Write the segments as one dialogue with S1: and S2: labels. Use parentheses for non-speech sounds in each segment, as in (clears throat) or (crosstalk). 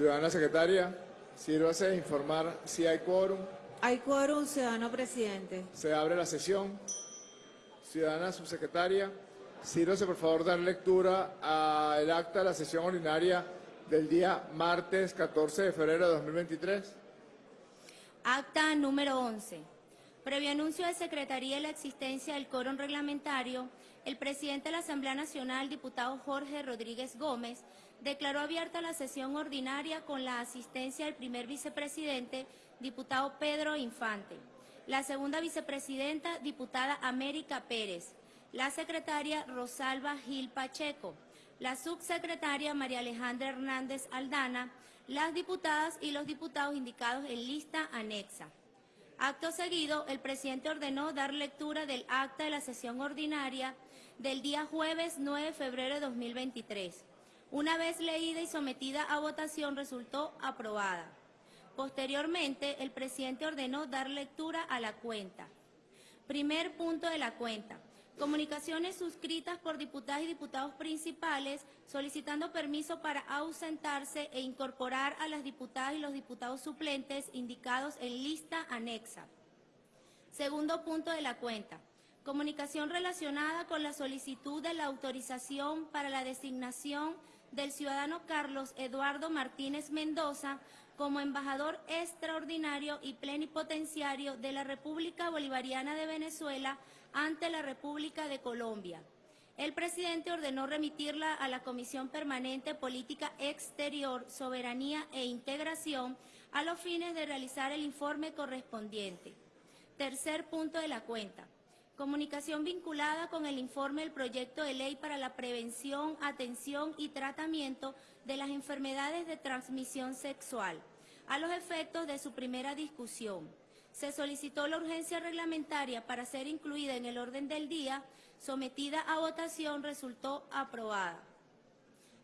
S1: Ciudadana secretaria, sírvase de informar si hay quórum.
S2: Hay quórum, ciudadano presidente.
S1: Se abre la sesión. Ciudadana subsecretaria, sírvase por favor dar lectura al acta de la sesión ordinaria del día martes 14 de febrero de 2023.
S3: Acta número 11. Previo anuncio de Secretaría de la existencia del quórum reglamentario, el presidente de la Asamblea Nacional, diputado Jorge Rodríguez Gómez, declaró abierta la sesión ordinaria con la asistencia del primer vicepresidente, diputado Pedro Infante, la segunda vicepresidenta, diputada América Pérez, la secretaria Rosalba Gil Pacheco, la subsecretaria María Alejandra Hernández Aldana, las diputadas y los diputados indicados en lista anexa. Acto seguido, el presidente ordenó dar lectura del acta de la sesión ordinaria del día jueves 9 de febrero de 2023. Una vez leída y sometida a votación, resultó aprobada. Posteriormente, el presidente ordenó dar lectura a la cuenta. Primer punto de la cuenta. Comunicaciones suscritas por diputadas y diputados principales solicitando permiso para ausentarse e incorporar a las diputadas y los diputados suplentes indicados en lista anexa. Segundo punto de la cuenta. Comunicación relacionada con la solicitud de la autorización para la designación del ciudadano Carlos Eduardo Martínez Mendoza como embajador extraordinario y plenipotenciario de la República Bolivariana de Venezuela ante la República de Colombia. El presidente ordenó remitirla a la Comisión Permanente Política Exterior, Soberanía e Integración a los fines de realizar el informe correspondiente. Tercer punto de la cuenta. Comunicación vinculada con el informe del proyecto de ley para la prevención, atención y tratamiento de las enfermedades de transmisión sexual, a los efectos de su primera discusión se solicitó la urgencia reglamentaria para ser incluida en el orden del día, sometida a votación, resultó aprobada.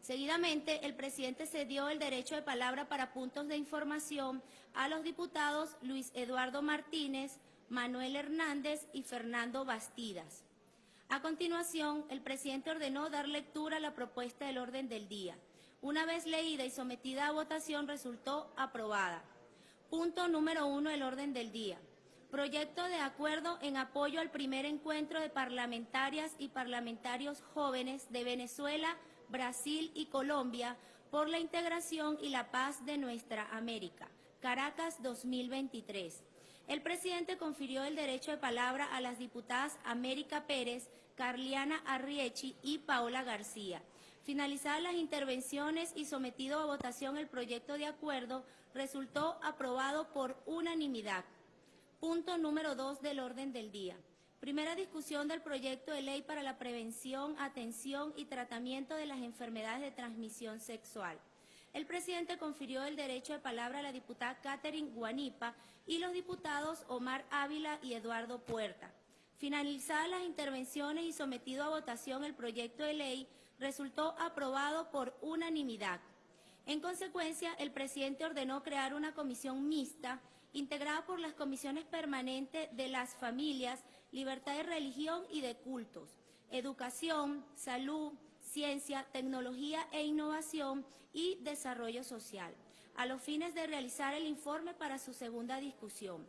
S3: Seguidamente, el presidente cedió el derecho de palabra para puntos de información a los diputados Luis Eduardo Martínez, Manuel Hernández y Fernando Bastidas. A continuación, el presidente ordenó dar lectura a la propuesta del orden del día. Una vez leída y sometida a votación, resultó aprobada. Punto número uno del orden del día. Proyecto de acuerdo en apoyo al primer encuentro de parlamentarias y parlamentarios jóvenes de Venezuela, Brasil y Colombia por la integración y la paz de nuestra América. Caracas 2023. El presidente confirió el derecho de palabra a las diputadas América Pérez, Carliana Arriechi y Paola García. Finalizadas las intervenciones y sometido a votación el proyecto de acuerdo, resultó aprobado por unanimidad. Punto número dos del orden del día. Primera discusión del proyecto de ley para la prevención, atención y tratamiento de las enfermedades de transmisión sexual. El presidente confirió el derecho de palabra a la diputada Catherine Guanipa y los diputados Omar Ávila y Eduardo Puerta. Finalizadas las intervenciones y sometido a votación el proyecto de ley, resultó aprobado por unanimidad. En consecuencia, el presidente ordenó crear una comisión mixta integrada por las comisiones permanentes de las familias, libertad de religión y de cultos, educación, salud, ciencia, tecnología e innovación y desarrollo social, a los fines de realizar el informe para su segunda discusión.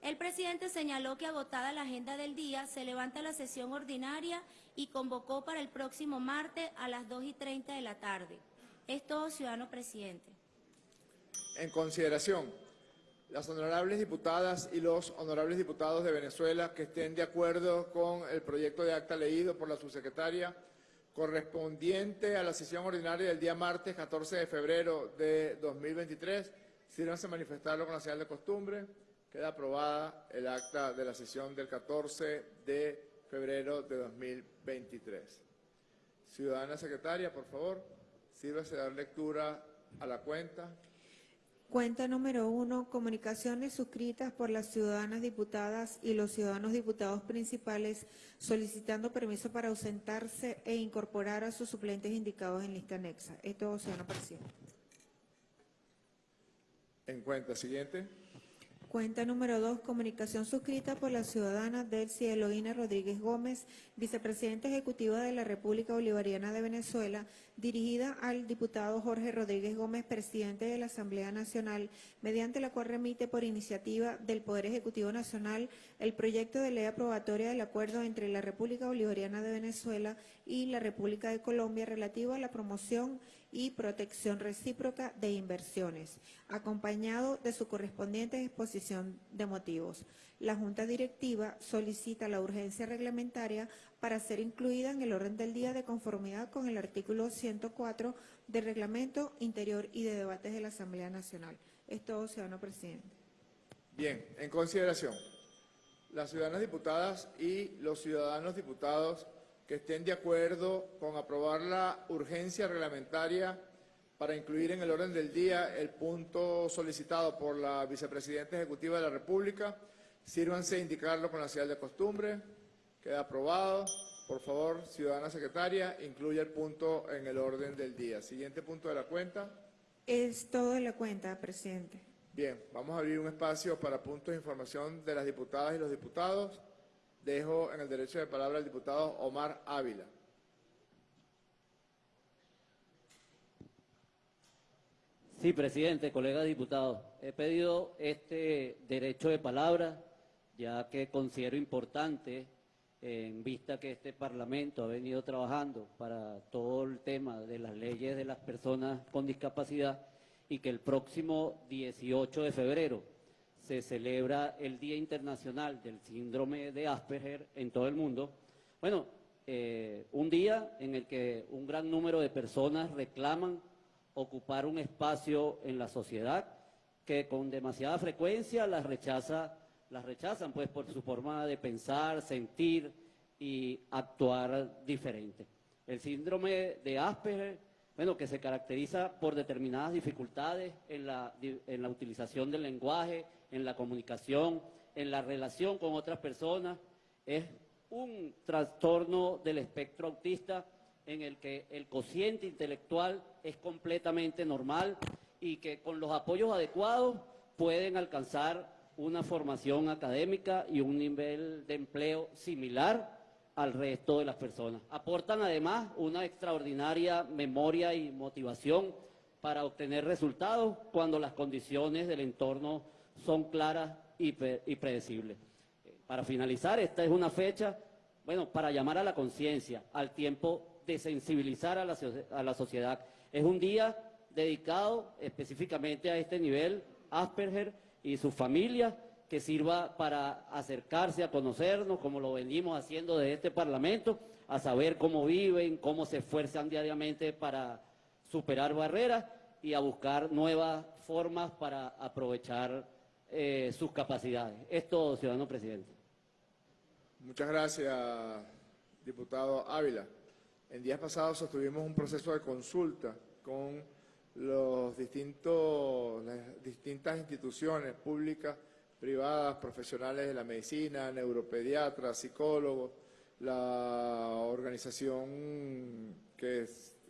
S3: El presidente señaló que agotada la agenda del día, se levanta la sesión ordinaria y convocó para el próximo martes a las 2 y 30 de la tarde. Es todo, ciudadano presidente.
S1: En consideración, las honorables diputadas y los honorables diputados de Venezuela que estén de acuerdo con el proyecto de acta leído por la subsecretaria correspondiente a la sesión ordinaria del día martes 14 de febrero de 2023, sírvanse manifestarlo con la señal de costumbre. Queda aprobada el acta de la sesión del 14 de febrero de 2023. Ciudadana secretaria, por favor, sírvase dar lectura a la cuenta.
S2: Cuenta número uno, comunicaciones suscritas por las ciudadanas diputadas y los ciudadanos diputados principales solicitando permiso para ausentarse e incorporar a sus suplentes indicados en lista anexa. Esto, ciudadano presidente.
S1: En cuenta siguiente.
S2: Cuenta número 2, comunicación suscrita por la ciudadana Delcy Eloína Rodríguez Gómez, vicepresidenta ejecutiva de la República Bolivariana de Venezuela, dirigida al diputado Jorge Rodríguez Gómez, presidente de la Asamblea Nacional, mediante la cual remite por iniciativa del Poder Ejecutivo Nacional el proyecto de ley aprobatoria del acuerdo entre la República Bolivariana de Venezuela y la República de Colombia relativo a la promoción protección recíproca de inversiones, acompañado de su correspondiente exposición de motivos. La Junta Directiva solicita la urgencia reglamentaria para ser incluida en el orden del día de conformidad con el artículo 104 del Reglamento Interior y de Debates de la Asamblea Nacional. Es todo, ciudadano presidente.
S1: Bien, en consideración, las ciudadanas diputadas y los ciudadanos diputados que estén de acuerdo con aprobar la urgencia reglamentaria para incluir en el orden del día el punto solicitado por la Vicepresidenta Ejecutiva de la República, sírvanse a indicarlo con la señal de costumbre. Queda aprobado. Por favor, ciudadana secretaria, incluya el punto en el orden del día. Siguiente punto de la cuenta.
S2: Es todo de la cuenta, presidente.
S1: Bien, vamos a abrir un espacio para puntos de información de las diputadas y los diputados. Dejo en el derecho de palabra al diputado Omar Ávila.
S4: Sí, presidente, colegas diputados. He pedido este derecho de palabra ya que considero importante en vista que este Parlamento ha venido trabajando para todo el tema de las leyes de las personas con discapacidad y que el próximo 18 de febrero se celebra el Día Internacional del Síndrome de Asperger en todo el mundo. Bueno, eh, un día en el que un gran número de personas reclaman ocupar un espacio en la sociedad que con demasiada frecuencia las rechaza, las rechazan pues por su forma de pensar, sentir y actuar diferente. El síndrome de Asperger, bueno, que se caracteriza por determinadas dificultades en la, en la utilización del lenguaje, en la comunicación, en la relación con otras personas. Es un trastorno del espectro autista en el que el cociente intelectual es completamente normal y que con los apoyos adecuados pueden alcanzar una formación académica y un nivel de empleo similar al resto de las personas. Aportan además una extraordinaria memoria y motivación para obtener resultados cuando las condiciones del entorno son claras y, predecibles. Eh, para finalizar, esta es una fecha, bueno, para llamar a la conciencia, al tiempo de sensibilizar a la, a la sociedad. Es un día dedicado específicamente a este nivel, Asperger y su familia, que sirva para acercarse a conocernos, como lo venimos haciendo desde este Parlamento, a saber cómo viven, cómo se esfuerzan diariamente para superar barreras y a buscar nuevas formas para aprovechar eh, sus capacidades. Es todo, ciudadano presidente.
S1: Muchas gracias, diputado Ávila. En días pasados sostuvimos un proceso de consulta con los distintos, las distintas instituciones públicas, privadas, profesionales de la medicina, neuropediatras, psicólogos, la organización que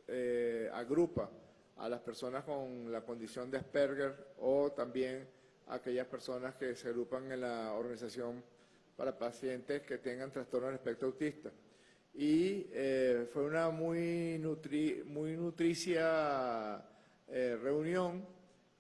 S1: eh, agrupa a las personas con la condición de Asperger o también aquellas personas que se agrupan en la organización para pacientes que tengan trastorno del espectro autista. Y eh, fue una muy, muy nutricia eh, reunión.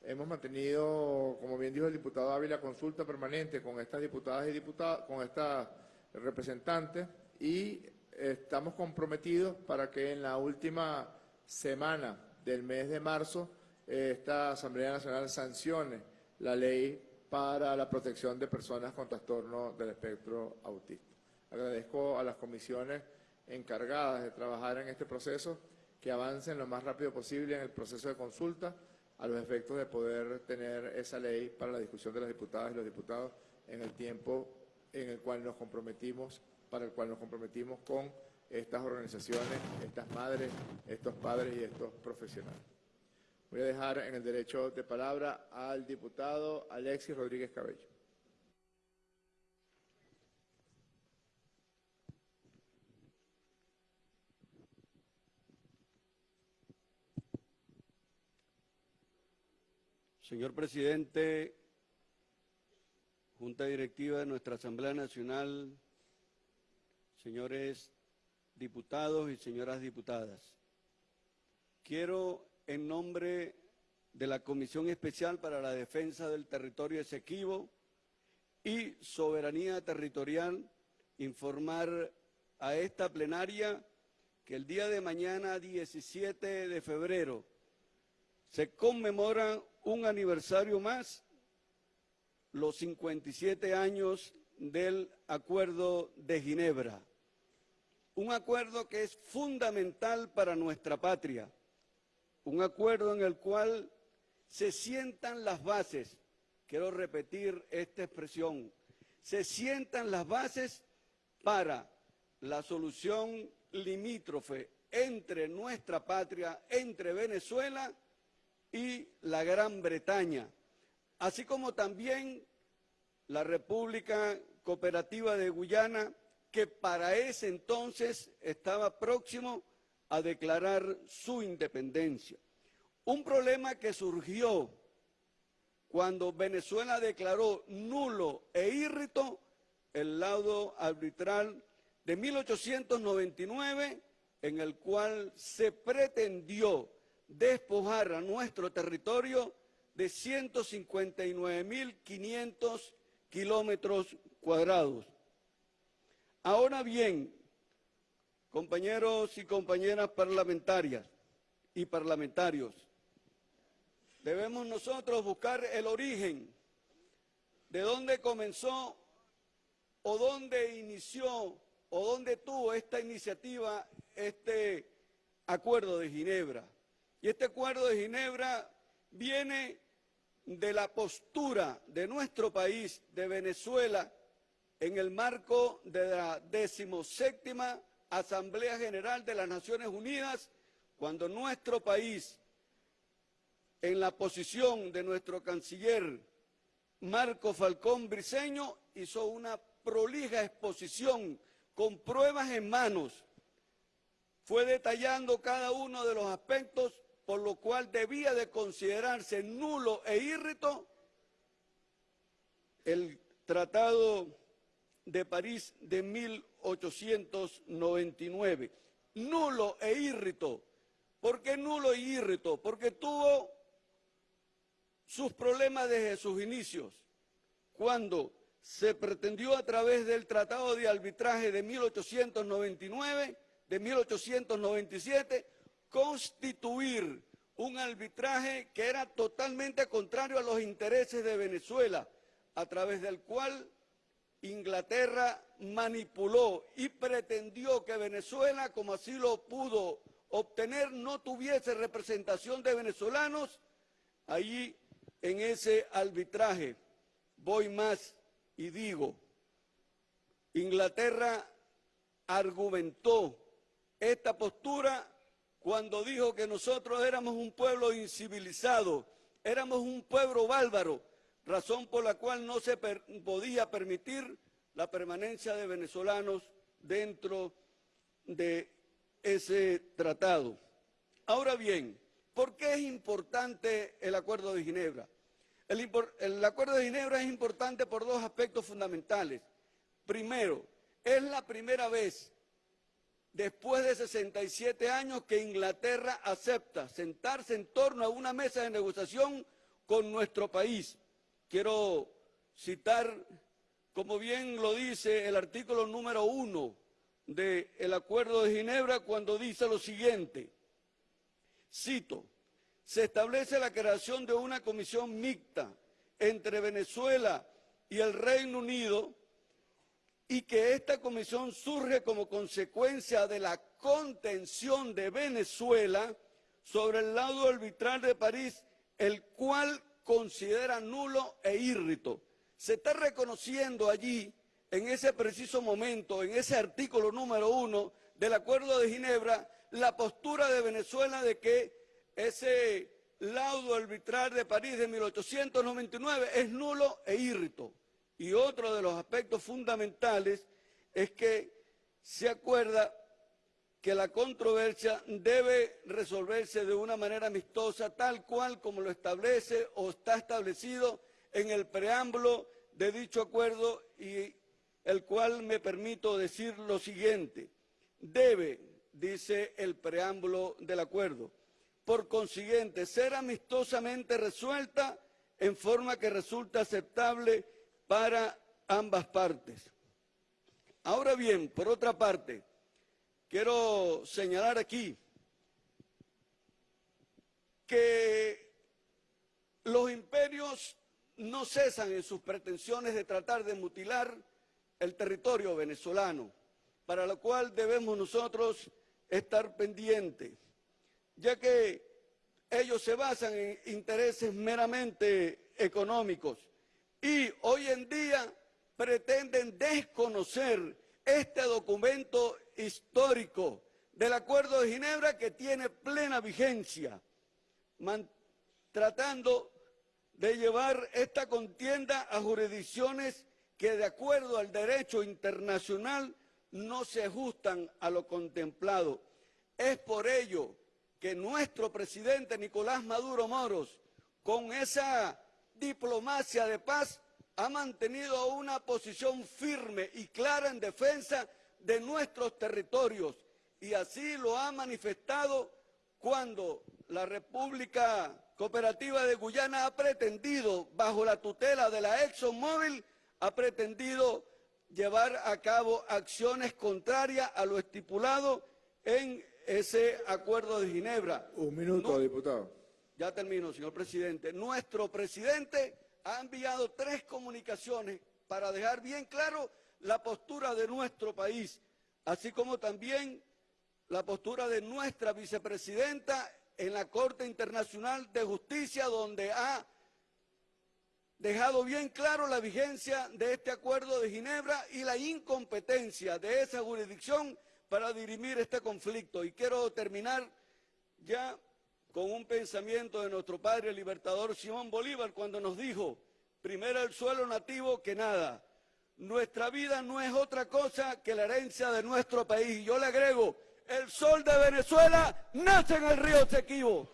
S1: Hemos mantenido, como bien dijo el diputado Ávila, consulta permanente con estas diputadas y diputados, con estas representantes y estamos comprometidos para que en la última semana del mes de marzo esta Asamblea Nacional sancione la ley para la protección de personas con trastorno del espectro autista. Agradezco a las comisiones encargadas de trabajar en este proceso que avancen lo más rápido posible en el proceso de consulta a los efectos de poder tener esa ley para la discusión de las diputadas y los diputados en el tiempo en el cual nos comprometimos, para el cual nos comprometimos con estas organizaciones, estas madres, estos padres y estos profesionales. Voy a dejar en el derecho de palabra al diputado Alexis Rodríguez Cabello.
S5: Señor presidente, Junta Directiva de nuestra Asamblea Nacional, señores diputados y señoras diputadas. Quiero, en nombre de la Comisión Especial para la Defensa del Territorio Esequibo y Soberanía Territorial, informar a esta plenaria que el día de mañana, 17 de febrero, se conmemora un aniversario más, los 57 años del Acuerdo de Ginebra. Un acuerdo que es fundamental para nuestra patria, un acuerdo en el cual se sientan las bases, quiero repetir esta expresión, se sientan las bases para la solución limítrofe entre nuestra patria, entre Venezuela y la Gran Bretaña, así como también la República Cooperativa de Guyana, que para ese entonces estaba próximo a declarar su independencia. Un problema que surgió cuando Venezuela declaró nulo e írrito el laudo arbitral de 1899 en el cual se pretendió despojar a nuestro territorio de 159.500 kilómetros cuadrados. Ahora bien, compañeros y compañeras parlamentarias y parlamentarios, debemos nosotros buscar el origen de dónde comenzó o dónde inició o dónde tuvo esta iniciativa este acuerdo de Ginebra. Y este acuerdo de Ginebra viene de la postura de nuestro país, de Venezuela, en el marco de la decimoséptima Asamblea General de las Naciones Unidas, cuando nuestro país, en la posición de nuestro canciller Marco Falcón Briceño, hizo una prolija exposición con pruebas en manos, fue detallando cada uno de los aspectos por lo cual debía de considerarse nulo e írrito el Tratado de París de 1899. Nulo e írrito. ¿Por qué nulo e írrito? Porque tuvo sus problemas desde sus inicios, cuando se pretendió a través del Tratado de Arbitraje de 1899, de 1897, constituir un arbitraje que era totalmente contrario a los intereses de Venezuela, a través del cual Inglaterra manipuló y pretendió que Venezuela, como así lo pudo obtener, no tuviese representación de venezolanos allí en ese arbitraje. Voy más y digo, Inglaterra argumentó esta postura cuando dijo que nosotros éramos un pueblo incivilizado, éramos un pueblo bárbaro, razón por la cual no se podía permitir la permanencia de venezolanos dentro de ese tratado. Ahora bien, ¿por qué es importante el Acuerdo de Ginebra? El, Acuerdo de Ginebra es importante por dos aspectos fundamentales. Primero, es la primera vez después de 67 años que Inglaterra acepta sentarse en torno a una mesa de negociación con nuestro país. Quiero citar, como bien lo dice el artículo número uno del Acuerdo de Ginebra, cuando dice lo siguiente, cito, se establece la creación de una comisión mixta entre Venezuela y el Reino Unido y que esta comisión surge como consecuencia de la contención de Venezuela sobre el lado arbitral de París, el cual considera nulo e írrito. Se está reconociendo allí, en ese preciso momento, en ese artículo número uno del Acuerdo de Ginebra, la postura de Venezuela de que ese laudo arbitral de París de 1899 es nulo e írrito. Y otro de los aspectos fundamentales es que se acuerda que la controversia debe resolverse de una manera amistosa, tal cual como lo establece o está establecido en el preámbulo de dicho acuerdo y el cual me permito decir lo siguiente. Debe, dice el preámbulo del acuerdo, por consiguiente, ser amistosamente resuelta en forma que resulte aceptable para ambas partes. Ahora bien, por otra parte, quiero señalar aquí que los imperios no cesan en sus pretensiones de tratar de mutilar el territorio venezolano, para lo cual debemos nosotros estar pendientes, ya que ellos se basan en intereses meramente económicos y hoy en día pretenden desconocer este documento histórico del Acuerdo de Ginebra que tiene plena vigencia, tratando de llevar esta contienda a jurisdicciones que de acuerdo al derecho internacional no se ajustan a lo contemplado. Es por ello que nuestro presidente Nicolás Maduro Moros, con esa diplomacia de paz, ha mantenido una posición firme y clara en defensa de nuestros territorios y así lo ha manifestado cuando la República Cooperativa de Guyana ha pretendido, bajo la tutela de la ExxonMobil, ha pretendido llevar a cabo acciones contrarias a lo estipulado en ese acuerdo de Ginebra.
S1: Un minuto,
S5: No-
S1: diputado.
S5: Ya termino, señor presidente. Nuestro presidente ha enviado tres comunicaciones para dejar bien claro la postura de nuestro país, así como también la postura de nuestra vicepresidenta en la Corte Internacional de Justicia, donde ha dejado bien claro la vigencia de este acuerdo de Ginebra y la incompetencia de esa jurisdicción para dirimir este conflicto. Y quiero terminar ya con un pensamiento de nuestro padre libertador Simón Bolívar cuando nos dijo, primero el suelo nativo que nada. Nuestra vida no es otra cosa que la herencia de nuestro país. Yo le agrego, el sol de Venezuela nace en el río Sequibo.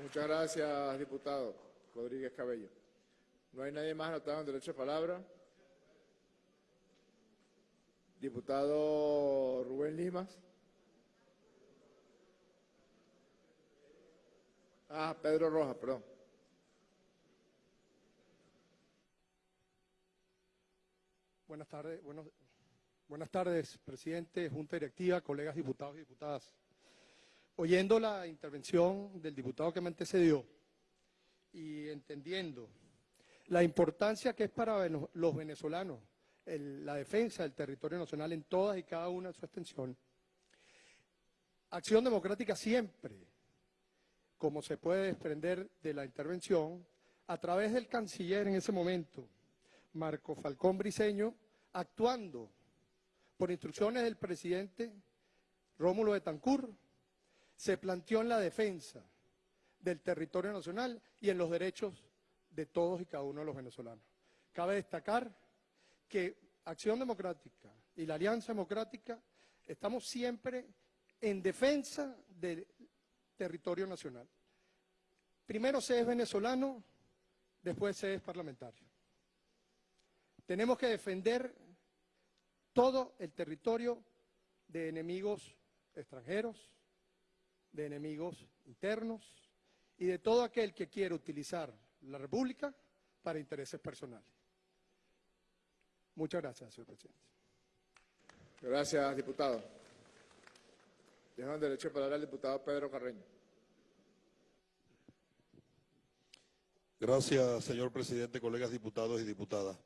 S1: Muchas gracias, diputado Rodríguez Cabello. ¿No hay nadie más anotado en derecho de palabra? Diputado Rubén Limas. Ah, Pedro Rojas, perdón.
S6: Buenas tardes, buenos- buenas tardes, presidente, junta directiva, colegas diputados y diputadas. Oyendo la intervención del diputado que me antecedió y entendiendo la importancia que es para los venezolanos el- la defensa del territorio nacional en todas y cada una de su extensión, Acción Democrática siempre, como se puede desprender de la intervención, a través del canciller en ese momento, Marco Falcón Briceño, actuando por instrucciones del presidente Rómulo Betancourt, se planteó en la defensa del territorio nacional y en los derechos de todos y cada uno de los venezolanos. Cabe destacar que Acción Democrática y la Alianza Democrática estamos siempre en defensa del territorio nacional. Primero se es venezolano, después se es parlamentario. Tenemos que defender todo el territorio de enemigos extranjeros, de enemigos internos y de todo aquel que quiera utilizar la República para intereses personales. Muchas gracias, señor presidente.
S1: Gracias, diputado. Dejo en derecho de palabra al diputado Pedro Carreño.
S7: Gracias, señor presidente, colegas diputados y diputadas.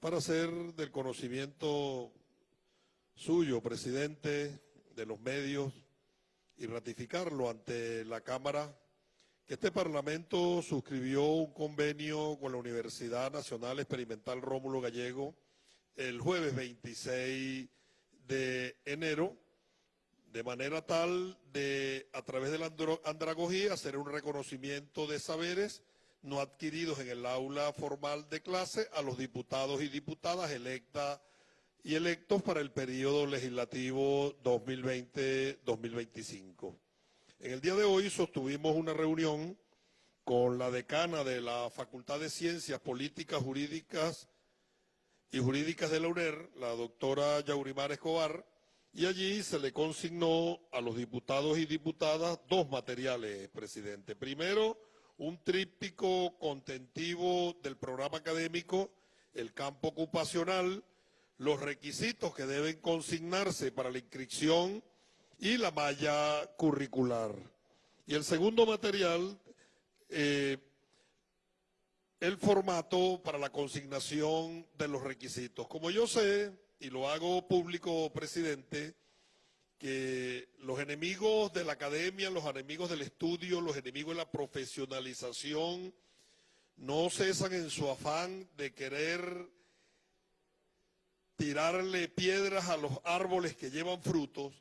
S7: Para hacer del conocimiento suyo, presidente, de los medios, y ratificarlo ante la Cámara, que este Parlamento suscribió un convenio con la Universidad Nacional Experimental Rómulo Gallego el jueves 26 de enero, de manera tal de, a través de la andragogía, hacer un reconocimiento de saberes no adquiridos en el aula formal de clase a los diputados y diputadas electas y electos para el periodo legislativo 2020-2025. En el día de hoy sostuvimos una reunión con la decana de la Facultad de Ciencias Políticas, Jurídicas y Jurídicas de la UNER, la doctora Yaurimar Escobar, y allí se le consignó a los diputados y diputadas dos materiales, presidente. Primero, un tríptico contentivo del programa académico, el campo ocupacional, los requisitos que deben consignarse para la inscripción y la malla curricular. Y el segundo material, eh, el formato para la consignación de los requisitos. Como yo sé, y lo hago público, presidente, que los enemigos de la academia, los enemigos del estudio, los enemigos de la profesionalización, no cesan en su afán de querer tirarle piedras a los árboles que llevan frutos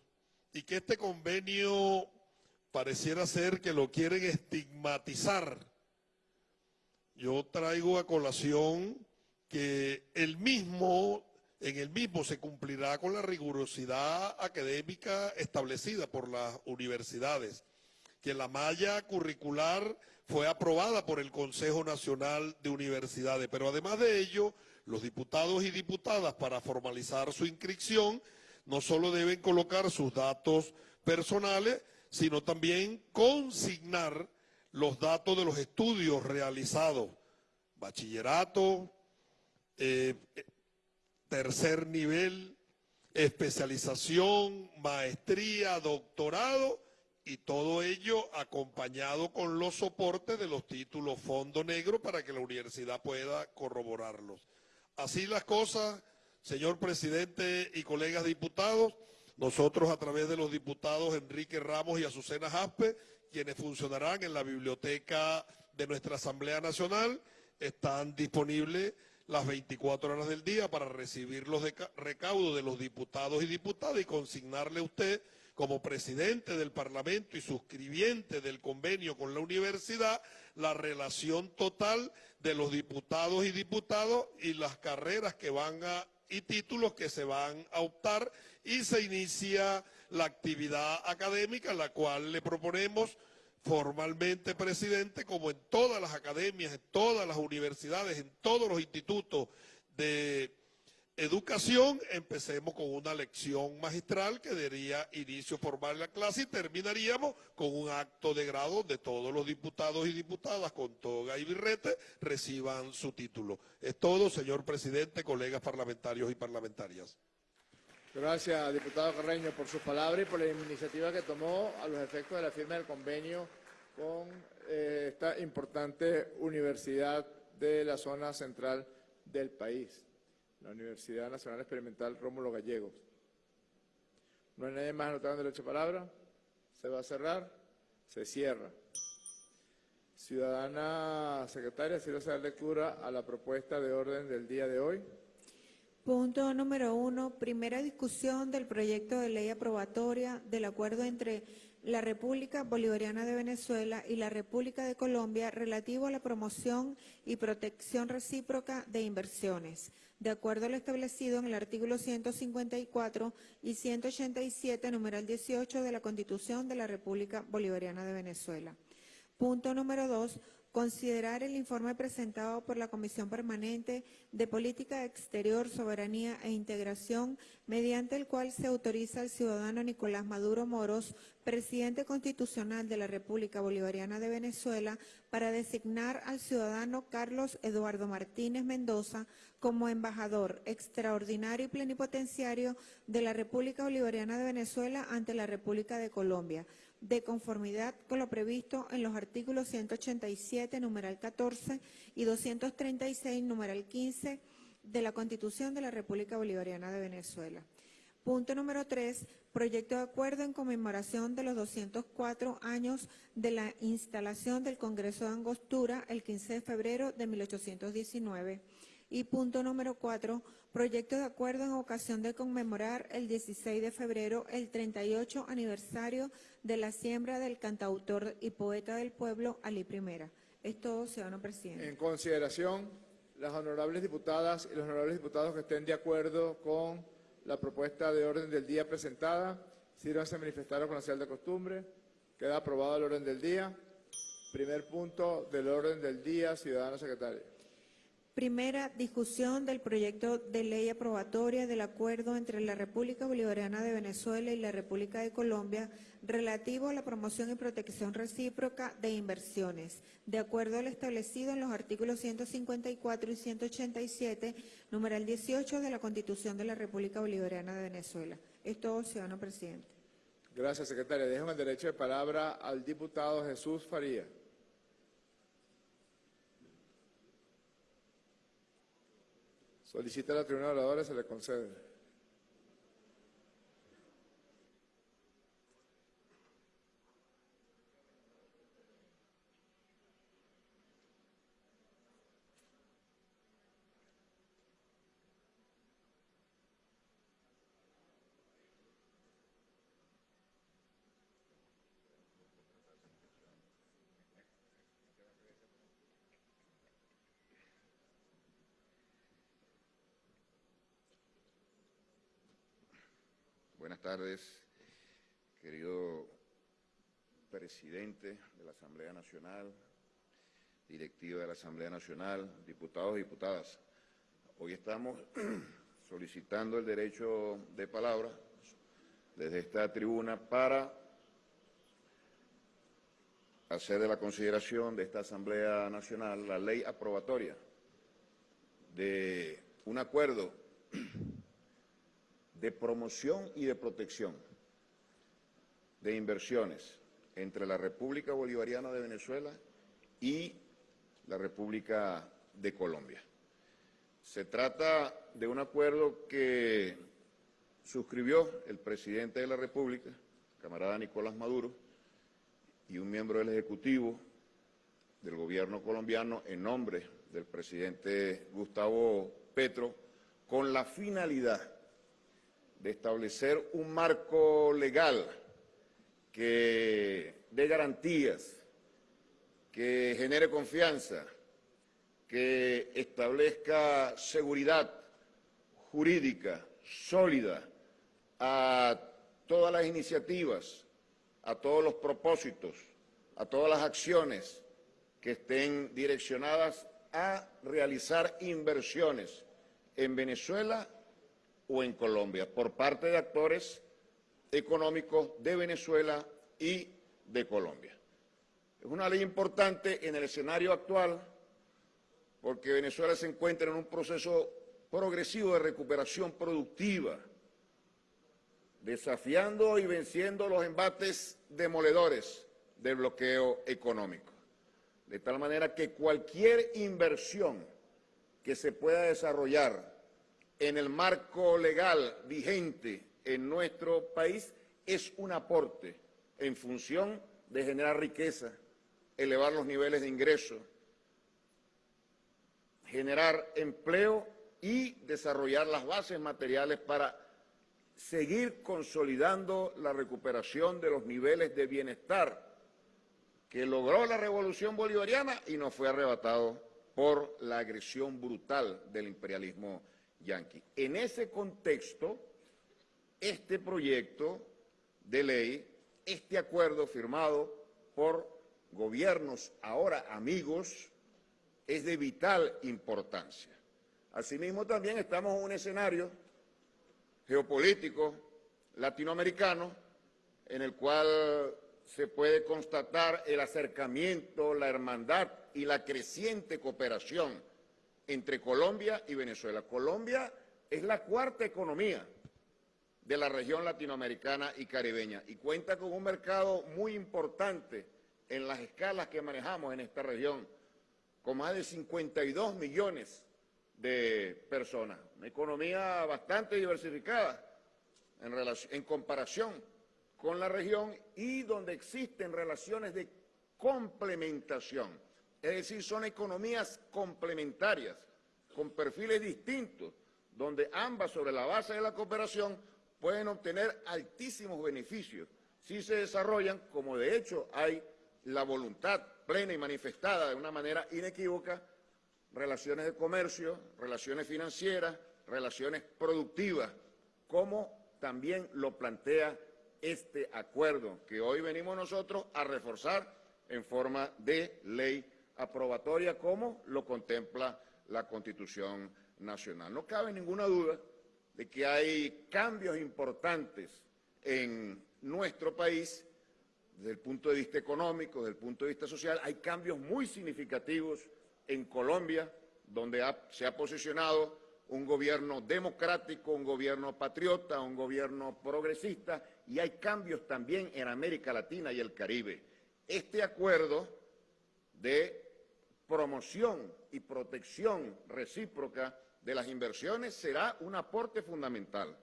S7: y que este convenio pareciera ser que lo quieren estigmatizar. Yo traigo a colación que el mismo, en el mismo se cumplirá con la rigurosidad académica establecida por las universidades, que la malla curricular fue aprobada por el Consejo Nacional de Universidades, pero además de ello, los diputados y diputadas para formalizar su inscripción no solo deben colocar sus datos personales, sino también consignar los datos de los estudios realizados, bachillerato, eh, tercer nivel, especialización, maestría, doctorado y todo ello acompañado con los soportes de los títulos fondo negro para que la universidad pueda corroborarlos. Así las cosas, señor presidente y colegas diputados, nosotros a través de los diputados Enrique Ramos y Azucena Jaspe, quienes funcionarán en la biblioteca de nuestra Asamblea Nacional, están disponibles las 24 horas del día para recibir los recaudos de los diputados y diputadas y consignarle a usted como presidente del Parlamento y suscribiente del convenio con la universidad la relación total de los diputados y diputados y las carreras que van a y títulos que se van a optar y se inicia la actividad académica, la cual le proponemos formalmente, presidente, como en todas las academias, en todas las universidades, en todos los institutos de educación, empecemos con una lección magistral que daría inicio formal a la clase y terminaríamos con un acto de grado donde todos los diputados y diputadas con toga y birrete reciban su título. Es todo, señor presidente, colegas parlamentarios y parlamentarias.
S1: Gracias, diputado Carreño, por sus palabras y por la iniciativa que tomó a los efectos de la firma del convenio con eh, esta importante universidad de la zona central del país la Universidad Nacional Experimental Rómulo Gallegos. No hay nadie más anotado en derecho a palabra. Se va a cerrar. Se cierra. Ciudadana secretaria, si se dar lectura a la propuesta de orden del día de hoy.
S2: Punto número uno, primera discusión del proyecto de ley aprobatoria del acuerdo entre la República Bolivariana de Venezuela y la República de Colombia relativo a la promoción y protección recíproca de inversiones de acuerdo a lo establecido en el artículo 154 y 187, numeral 18 de la Constitución de la República Bolivariana de Venezuela. Punto número dos, considerar el informe presentado por la Comisión Permanente de Política Exterior, Soberanía e Integración, mediante el cual se autoriza al ciudadano Nicolás Maduro Moros, presidente constitucional de la República Bolivariana de Venezuela, para designar al ciudadano Carlos Eduardo Martínez Mendoza como embajador extraordinario y plenipotenciario de la República Bolivariana de Venezuela ante la República de Colombia, de conformidad con lo previsto en los artículos 187, numeral 14 y 236, numeral 15 de la Constitución de la República Bolivariana de Venezuela. Punto número 3. Proyecto de acuerdo en conmemoración de los 204 años de la instalación del Congreso de Angostura el 15 de febrero de 1819. Y punto número cuatro, proyecto de acuerdo en ocasión de conmemorar el 16 de febrero el 38 aniversario de la siembra del cantautor y poeta del pueblo, Ali Primera. Es todo, ciudadano presidente.
S1: En consideración, las honorables diputadas y los honorables diputados que estén de acuerdo con la propuesta de orden del día presentada, sírvanse a manifestar con la señal de costumbre. Queda aprobado el orden del día. Primer punto del orden del día, ciudadano secretario.
S2: Primera discusión del proyecto de ley aprobatoria del acuerdo entre la República Bolivariana de Venezuela y la República de Colombia relativo a la promoción y protección recíproca de inversiones, de acuerdo al establecido en los artículos 154 y 187, numeral 18 de la Constitución de la República Bolivariana de Venezuela. Es todo, ciudadano presidente.
S1: Gracias, secretaria. Dejo el derecho de palabra al diputado Jesús Faría. Solicita a la tribuna de oradores, se le concede.
S8: Buenas tardes, querido presidente de la Asamblea Nacional, directiva de la Asamblea Nacional, diputados y diputadas. Hoy estamos (clears throat) solicitando el derecho de palabra desde esta tribuna para hacer de la consideración de esta Asamblea Nacional la ley aprobatoria de un acuerdo (clears throat) de promoción y de protección de inversiones entre la República Bolivariana de Venezuela y la República de Colombia. Se trata de un acuerdo que suscribió el presidente de la República, camarada Nicolás Maduro, y un miembro del Ejecutivo del gobierno colombiano en nombre del presidente Gustavo Petro, con la finalidad de establecer un marco legal que dé garantías, que genere confianza, que establezca seguridad jurídica sólida a todas las iniciativas, a todos los propósitos, a todas las acciones que estén direccionadas a realizar inversiones en Venezuela o en Colombia por parte de actores económicos de Venezuela y de Colombia. Es una ley importante en el escenario actual porque Venezuela se encuentra en un proceso progresivo de recuperación productiva, desafiando y venciendo los embates demoledores del bloqueo económico. De tal manera que cualquier inversión que se pueda desarrollar en el marco legal vigente en nuestro país es un aporte en función de generar riqueza, elevar los niveles de ingreso, generar empleo y desarrollar las bases materiales para seguir consolidando la recuperación de los niveles de bienestar que logró la revolución bolivariana y nos fue arrebatado por la agresión brutal del imperialismo yanqui. En ese contexto, este proyecto de ley, este acuerdo firmado por gobiernos ahora amigos, es de vital importancia. Asimismo, también estamos en un escenario geopolítico latinoamericano en el cual se puede constatar el acercamiento, la hermandad y la creciente cooperación entre Colombia y Venezuela. Colombia es la cuarta economía de la región latinoamericana y caribeña y cuenta con un mercado muy importante en las escalas que manejamos en esta región, con más de 52 millones de personas. Una economía bastante diversificada en, en comparación con la región y donde existen relaciones de complementación es decir, son economías complementarias, con perfiles distintos, donde ambas, sobre la base de la cooperación, pueden obtener altísimos beneficios si se desarrollan, como de hecho hay la voluntad plena y manifestada de una manera inequívoca, relaciones de comercio, relaciones financieras, relaciones productivas, como también lo plantea este acuerdo que hoy venimos nosotros a reforzar en forma de ley aprobatoria como lo contempla la Constitución Nacional. No cabe ninguna duda de que hay cambios importantes en nuestro país desde el punto de vista económico, desde el punto de vista social, hay cambios muy significativos en Colombia, donde se ha posicionado un gobierno democrático, un gobierno patriota, un gobierno progresista, y hay cambios también en América Latina y el Caribe. Este acuerdo de promoción y protección recíproca de las inversiones será un aporte fundamental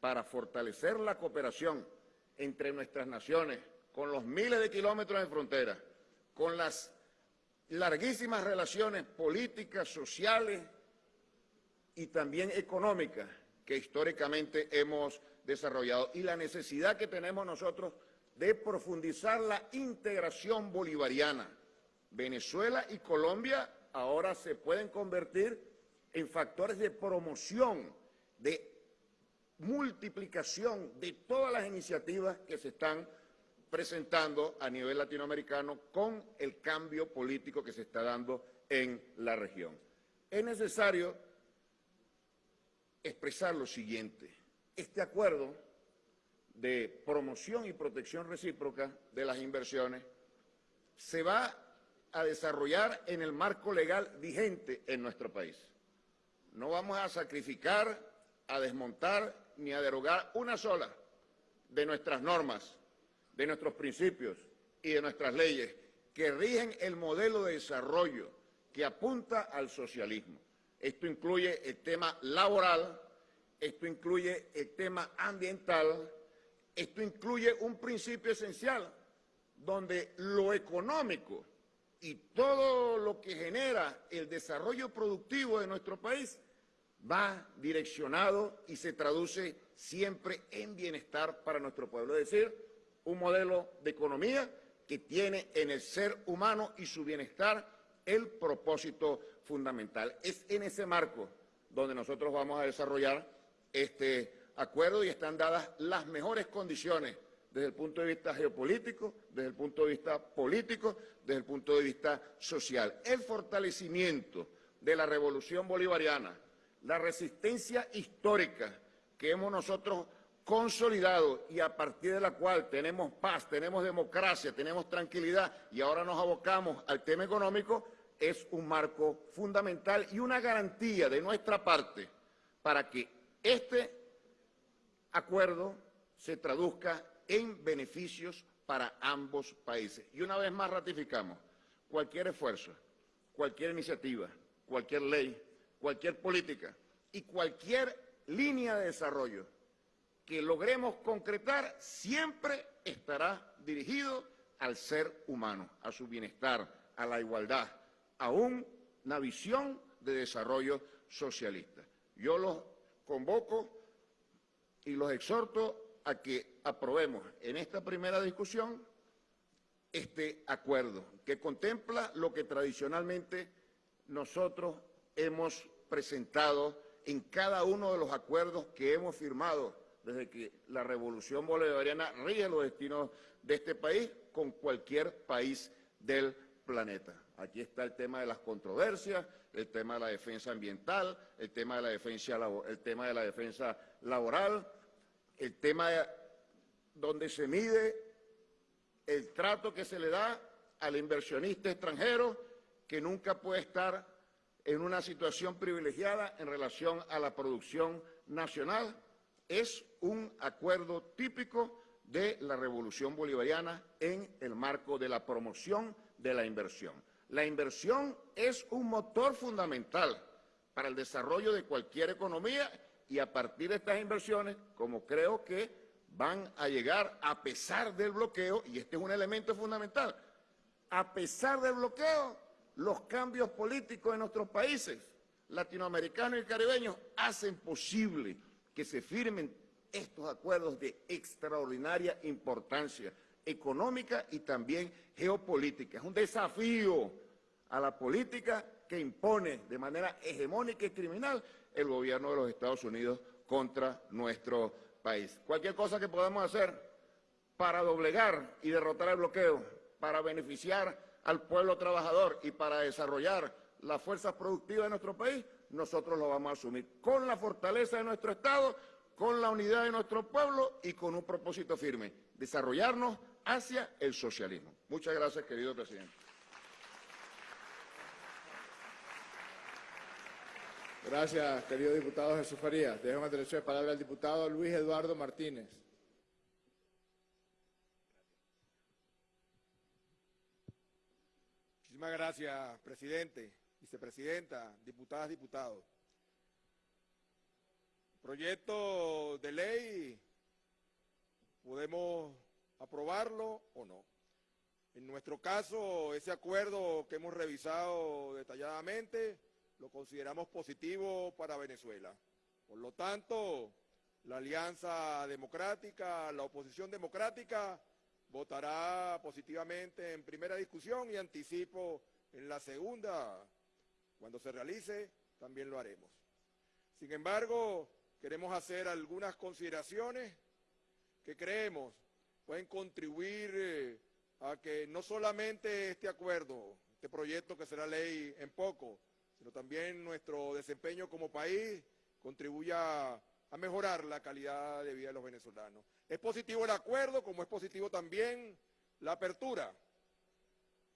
S8: para fortalecer la cooperación entre nuestras naciones, con los miles de kilómetros de frontera, con las larguísimas relaciones políticas, sociales y también económicas que históricamente hemos desarrollado y la necesidad que tenemos nosotros de profundizar la integración bolivariana. Venezuela y Colombia ahora se pueden convertir en factores de promoción, de multiplicación de todas las iniciativas que se están presentando a nivel latinoamericano con el cambio político que se está dando en la región. Es necesario expresar lo siguiente. Este acuerdo de promoción y protección recíproca de las inversiones se va a desarrollar en el marco legal vigente en nuestro país. No vamos a sacrificar, a desmontar ni a derogar una sola de nuestras normas de nuestros principios y de nuestras leyes que rigen el modelo de desarrollo que apunta al socialismo. Esto incluye el tema laboral, esto incluye el tema ambiental, esto incluye un principio esencial donde lo económico y todo lo que genera el desarrollo productivo de nuestro país va direccionado y se traduce siempre en bienestar para nuestro pueblo. Es decir, un modelo de economía que tiene en el ser humano y su bienestar el propósito fundamental. Es en ese marco donde nosotros vamos a desarrollar este acuerdo y están dadas las mejores condiciones desde el punto de vista geopolítico, desde el punto de vista político, desde el punto de vista social. El fortalecimiento de la revolución bolivariana, la resistencia histórica que hemos nosotros consolidado y a partir de la cual tenemos paz, tenemos democracia, tenemos tranquilidad y ahora nos abocamos al tema económico, es un marco fundamental y una garantía de nuestra parte para que este acuerdo se traduzca en beneficios para ambos países. Y una vez más ratificamos, cualquier esfuerzo, cualquier iniciativa, cualquier ley, cualquier política y cualquier línea de desarrollo que logremos concretar siempre estará dirigido al ser humano, a su bienestar, a la igualdad, a una visión de desarrollo socialista. Yo los convoco y los exhorto a que aprobemos en esta primera discusión este acuerdo que contempla lo que tradicionalmente nosotros hemos presentado en cada uno de los acuerdos que hemos firmado desde que la revolución bolivariana rige los destinos de este país con cualquier país del planeta. Aquí está el tema de las controversias, el tema de la defensa ambiental, el tema de la defensa, el tema de la defensa laboral, el tema donde se mide el trato que se le da al inversionista extranjero que nunca puede estar en una situación privilegiada en relación a la producción nacional es un acuerdo típico de la revolución bolivariana en el marco de la promoción de la inversión. La inversión es un motor fundamental para el desarrollo de cualquier economía y a partir de estas inversiones, como creo que van a llegar a pesar del bloqueo, y este es un elemento fundamental, a pesar del bloqueo, los cambios políticos en nuestros países latinoamericanos y caribeños hacen posible que se firmen estos acuerdos de extraordinaria importancia económica y también geopolítica. Es un desafío a la política que impone de manera hegemónica y criminal el gobierno de los Estados Unidos contra nuestro país. Cualquier cosa que podamos hacer para doblegar y derrotar el bloqueo, para beneficiar al pueblo trabajador y para desarrollar las fuerzas productivas de nuestro país, nosotros lo vamos a asumir con la fortaleza de nuestro Estado, con la unidad de nuestro pueblo y con un propósito firme, desarrollarnos hacia el socialismo. Muchas gracias, querido presidente.
S1: Gracias, querido diputado Jesús Farías. Dejo el derecho de palabra al diputado Luis Eduardo Martínez.
S9: Muchísimas gracias, presidente, vicepresidenta, diputadas, diputados. Proyecto de ley, podemos aprobarlo o no. En nuestro caso, ese acuerdo que hemos revisado detalladamente, lo consideramos positivo para Venezuela. Por lo tanto, la Alianza Democrática, la oposición democrática, votará positivamente en primera discusión y anticipo en la segunda, cuando se realice, también lo haremos. Sin embargo, queremos hacer algunas consideraciones que creemos pueden contribuir eh, a que no solamente este acuerdo, este proyecto que será ley en poco, sino también nuestro desempeño como país contribuya a mejorar la calidad de vida de los venezolanos. Es positivo el acuerdo, como es positivo también la apertura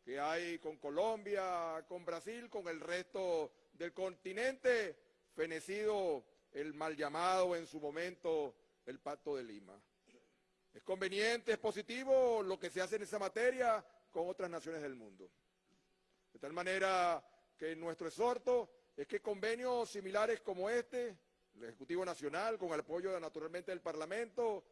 S9: que hay con Colombia, con Brasil, con el resto del continente, fenecido el mal llamado en su momento el Pacto de Lima. Es conveniente, es positivo lo que se hace en esa materia con otras naciones del mundo. De tal manera que nuestro exhorto es que convenios similares como este, el Ejecutivo Nacional, con el apoyo naturalmente del Parlamento,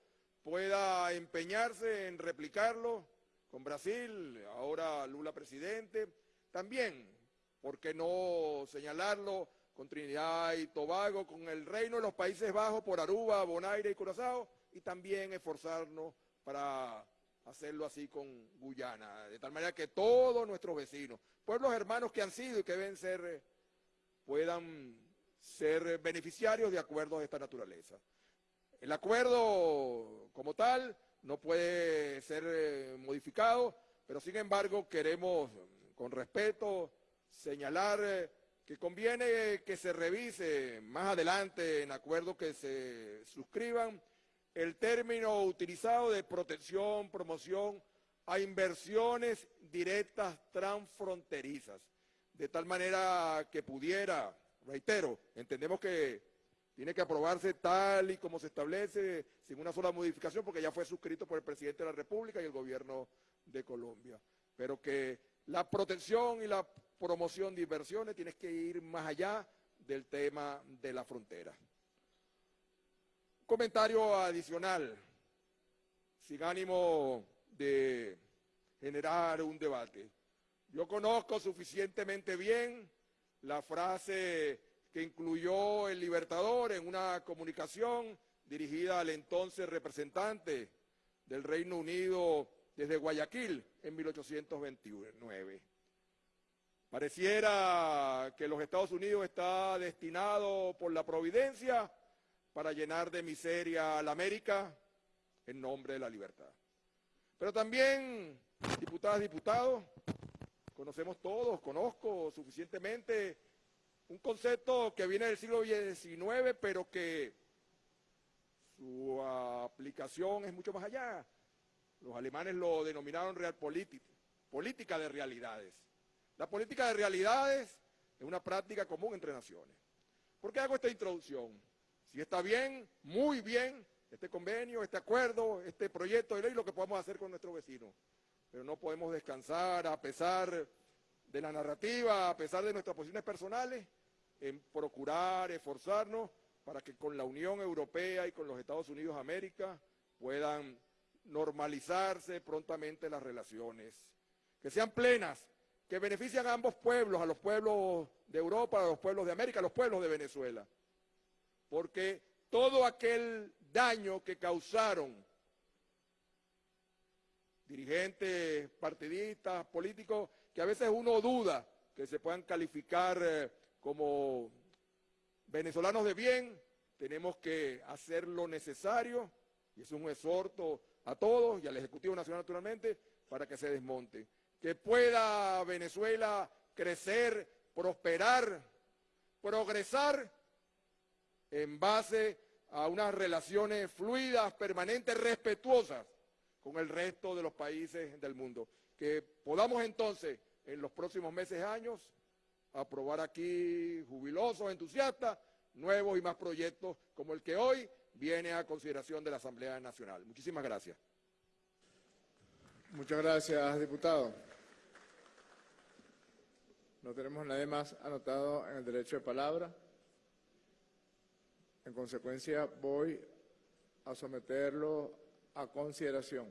S9: pueda empeñarse en replicarlo con Brasil, ahora Lula presidente, también, ¿por qué no señalarlo con Trinidad y Tobago, con el Reino de los Países Bajos por Aruba, Bonaire y Curazao, y también esforzarnos para hacerlo así con Guyana, de tal manera que todos nuestros vecinos, pueblos hermanos que han sido y que deben ser, puedan ser beneficiarios de acuerdos de esta naturaleza. El acuerdo como tal no puede ser eh, modificado, pero sin embargo queremos con respeto señalar eh, que conviene que se revise más adelante en acuerdos que se suscriban el término utilizado de protección, promoción a inversiones directas transfronterizas, de tal manera que pudiera, reitero, entendemos que tiene que aprobarse tal y como se establece, sin una sola modificación, porque ya fue suscrito por el presidente de la República y el gobierno de Colombia, pero que la protección y la promoción de inversiones tiene que ir más allá del tema de la frontera. Comentario adicional, sin ánimo de generar un debate. Yo conozco suficientemente bien la frase que incluyó el Libertador en una comunicación dirigida al entonces representante del Reino Unido desde Guayaquil en 1829. Pareciera que los Estados Unidos está destinado por la providencia para llenar de miseria a la América en nombre de la libertad. Pero también, diputadas, diputados, conocemos todos, conozco suficientemente un concepto que viene del siglo XIX, pero que su aplicación es mucho más allá. Los alemanes lo denominaron realpolitik, política de realidades. La política de realidades es una práctica común entre naciones. ¿Por qué hago esta introducción? Si está bien, muy bien, este convenio, este acuerdo, este proyecto de ley, lo que podemos hacer con nuestros vecinos. Pero no podemos descansar a pesar de la narrativa, a pesar de nuestras posiciones personales, en procurar, esforzarnos para que con la Unión Europea y con los Estados Unidos de América puedan normalizarse prontamente las relaciones, que sean plenas, que beneficien a ambos pueblos, a los pueblos de Europa, a los pueblos de América, a los pueblos de Venezuela porque todo aquel daño que causaron dirigentes, partidistas, políticos, que a veces uno duda que se puedan calificar eh, como venezolanos de bien, tenemos que hacer lo necesario, y es un exhorto a todos y al Ejecutivo Nacional naturalmente para que se desmonte. Que pueda Venezuela crecer, prosperar, progresar en base a unas relaciones fluidas, permanentes, respetuosas con el resto de los países del mundo. Que podamos entonces, en los próximos meses, años, aprobar aquí, jubilosos, entusiastas, nuevos y más proyectos como el que hoy viene a consideración de la Asamblea Nacional. Muchísimas gracias.
S1: Muchas gracias, diputado. No tenemos nadie más anotado en el derecho de palabra. En consecuencia, voy a someterlo a consideración.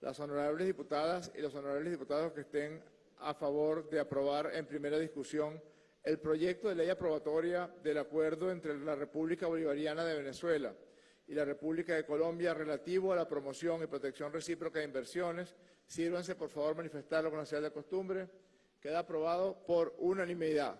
S1: Las honorables diputadas y los honorables diputados que estén a favor de aprobar en primera discusión el proyecto de ley aprobatoria del acuerdo entre la República Bolivariana de Venezuela y la República de Colombia relativo a la promoción y protección recíproca de inversiones, sírvanse por favor manifestarlo con la señal de costumbre. Queda aprobado por unanimidad.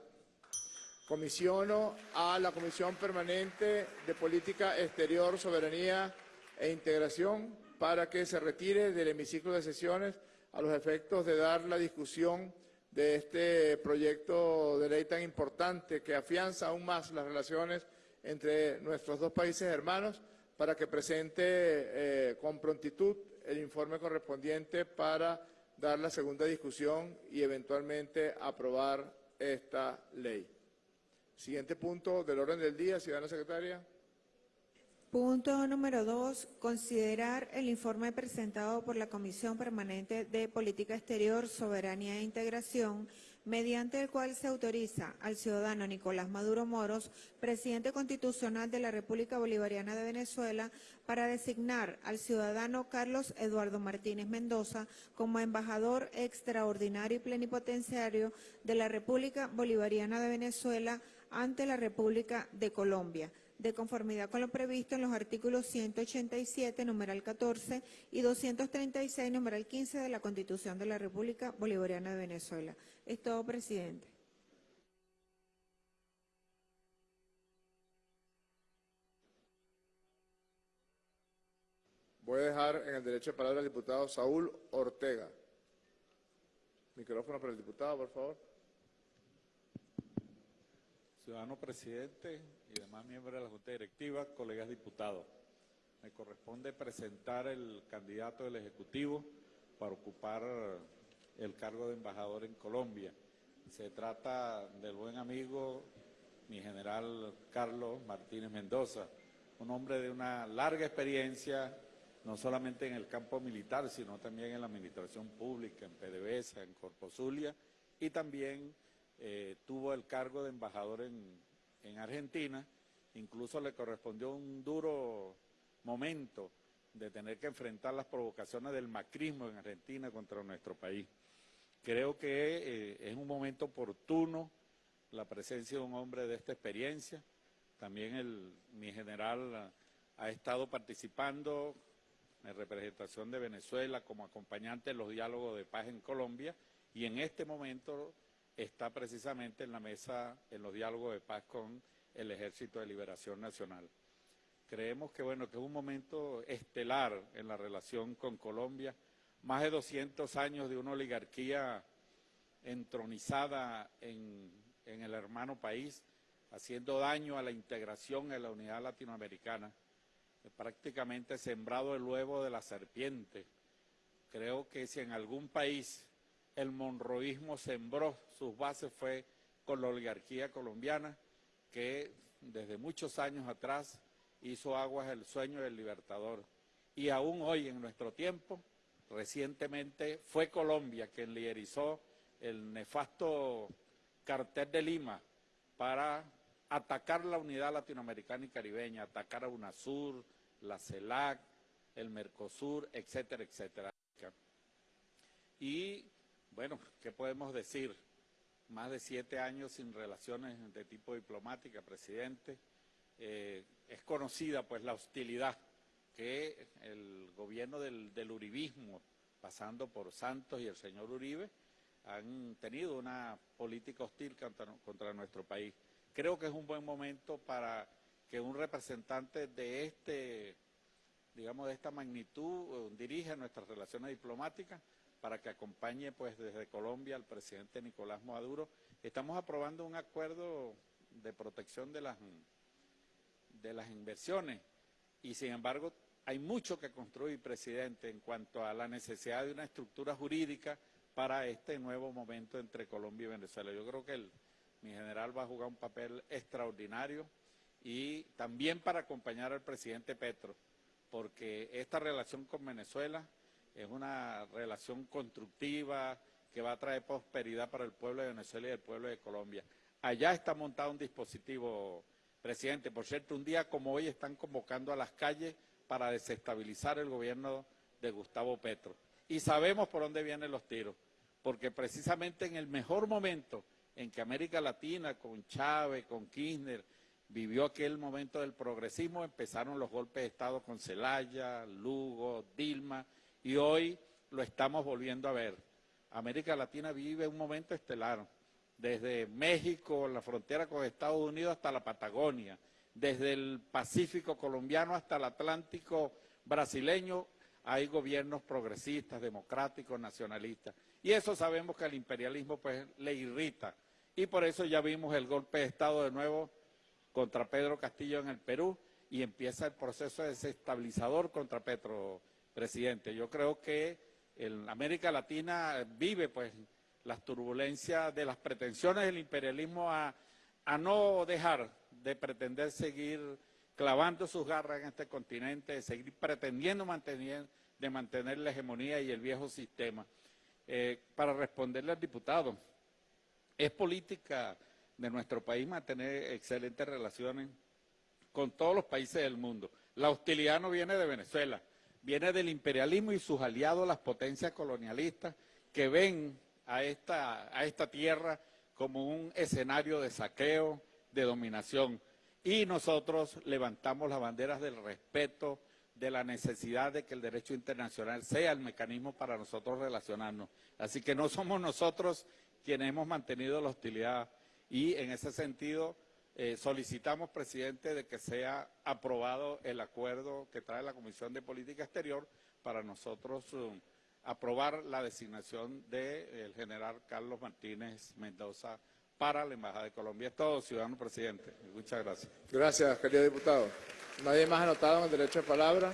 S1: Comisiono a la Comisión Permanente de Política Exterior, Soberanía e Integración para que se retire del hemiciclo de sesiones a los efectos de dar la discusión de este proyecto de ley tan importante que afianza aún más las relaciones entre nuestros dos países hermanos para que presente eh, con prontitud el informe correspondiente para dar la segunda discusión y eventualmente aprobar esta ley. Siguiente punto del orden del día, ciudadana secretaria.
S2: Punto número dos, considerar el informe presentado por la Comisión Permanente de Política Exterior, Soberanía e Integración, mediante el cual se autoriza al ciudadano Nicolás Maduro Moros, presidente constitucional de la República Bolivariana de Venezuela, para designar al ciudadano Carlos Eduardo Martínez Mendoza como embajador extraordinario y plenipotenciario de la República Bolivariana de Venezuela ante la República de Colombia de conformidad con lo previsto en los artículos 187, numeral 14 y 236, numeral 15 de la Constitución de la República Bolivariana de Venezuela. Es todo, presidente.
S1: Voy a dejar en el derecho de palabra al diputado Saúl Ortega. Micrófono para el diputado, por favor.
S10: Ciudadano presidente y demás miembros de la Junta Directiva, colegas diputados, me corresponde presentar el candidato del Ejecutivo para ocupar el cargo de embajador en Colombia. Se trata del buen amigo, mi general Carlos Martínez Mendoza, un hombre de una larga experiencia, no solamente en el campo militar, sino también en la administración pública, en PDVSA, en Corpozulia, y también eh, tuvo el cargo de embajador en, en Argentina, incluso le correspondió un duro momento de tener que enfrentar las provocaciones del macrismo en Argentina contra nuestro país. Creo que eh, es un momento oportuno la presencia de un hombre de esta experiencia. También el, mi general ha estado participando en representación de Venezuela como acompañante en los diálogos de paz en Colombia y en este momento está precisamente en la mesa en los diálogos de paz con el Ejército de Liberación Nacional. Creemos que, bueno, que es un momento estelar en la relación con Colombia, más de 200 años de una oligarquía entronizada en, en el hermano país, haciendo daño a la integración en la unidad latinoamericana, prácticamente sembrado el huevo de la serpiente. Creo que si en algún país el monroísmo sembró sus bases fue con la oligarquía colombiana, que desde muchos años atrás hizo aguas el sueño del libertador. Y aún hoy, en nuestro tiempo, recientemente fue Colombia quien liderizó el nefasto cartel de Lima para atacar la unidad latinoamericana y caribeña, atacar a UNASUR, la CELAC, el Mercosur, etcétera, etcétera. Y, bueno, ¿qué podemos decir? más de siete años sin relaciones de tipo diplomática, presidente. Eh, es conocida pues la hostilidad que el gobierno del, uribismo, pasando por Santos y el señor Uribe, han tenido una política hostil contra, contra nuestro país. Creo que es un buen momento para que un representante de este, digamos, de esta magnitud eh, dirige nuestras relaciones diplomáticas para que acompañe pues desde Colombia al presidente Nicolás Maduro. Estamos aprobando un acuerdo de protección de las, de las inversiones y sin embargo hay mucho que construir, presidente, en cuanto a la necesidad de una estructura jurídica para este nuevo momento entre Colombia y Venezuela. Yo creo que el, mi general va a jugar un papel extraordinario y también para acompañar al presidente Petro, porque esta relación con Venezuela es una relación constructiva que va a traer prosperidad para el pueblo de Venezuela y el pueblo de Colombia. Allá está montado un dispositivo, presidente. Por cierto, un día como hoy están convocando a las calles para desestabilizar el gobierno de Gustavo Petro. Y sabemos por dónde vienen los tiros, porque precisamente en el mejor momento en que América Latina, con Chávez, con Kirchner, vivió aquel momento del progresismo, empezaron los golpes de Estado con Celaya, Lugo, Dilma, y hoy lo estamos volviendo a ver. América Latina vive un momento estelar, desde México, la frontera con Estados Unidos, hasta la Patagonia, desde el Pacífico colombiano hasta el Atlántico brasileño, hay gobiernos progresistas, democráticos, nacionalistas. Y eso sabemos que al imperialismo pues le irrita. Y por eso ya vimos el golpe de Estado de nuevo contra Pedro Castillo en el Perú y empieza el proceso desestabilizador contra Petro, presidente. Yo creo que en América Latina vive pues las turbulencias de las pretensiones del imperialismo a, a no dejar de pretender seguir clavando sus garras en este continente, de seguir pretendiendo mantener, de mantener la hegemonía y el viejo sistema. Eh, para responderle al diputado, es política de nuestro país mantener excelentes relaciones con todos los países del mundo. La hostilidad no viene de Venezuela, viene del imperialismo y sus aliados, las potencias colonialistas, que ven a esta, a esta tierra como un escenario de saqueo, de dominación. Y nosotros levantamos las banderas del respeto, de la necesidad de que el derecho internacional sea el mecanismo para nosotros relacionarnos. Así que no somos nosotros quienes hemos mantenido la hostilidad y en ese sentido eh, solicitamos, presidente, de que sea aprobado el acuerdo que trae la Comisión de Política Exterior para nosotros um, aprobar la designación del general Carlos Martínez Mendoza para la Embajada de Colombia. Es todo, ciudadano presidente. Muchas gracias.
S1: Gracias, querido diputado. Nadie más anotado en el derecho de palabra.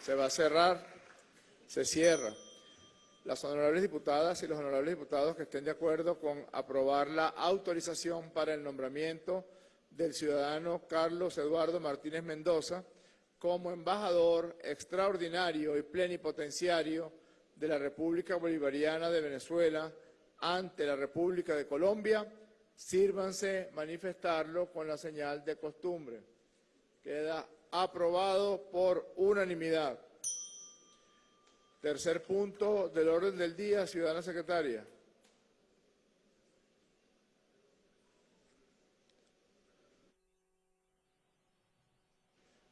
S1: Se va a cerrar. Se cierra. Las honorables diputadas y los honorables diputados que estén de acuerdo con aprobar la autorización para el nombramiento del ciudadano Carlos Eduardo Martínez Mendoza como embajador extraordinario y plenipotenciario de la República Bolivariana de Venezuela ante la República de Colombia, sírvanse manifestarlo con la señal de costumbre. Queda aprobado por unanimidad. Tercer punto del orden del día, ciudadana secretaria.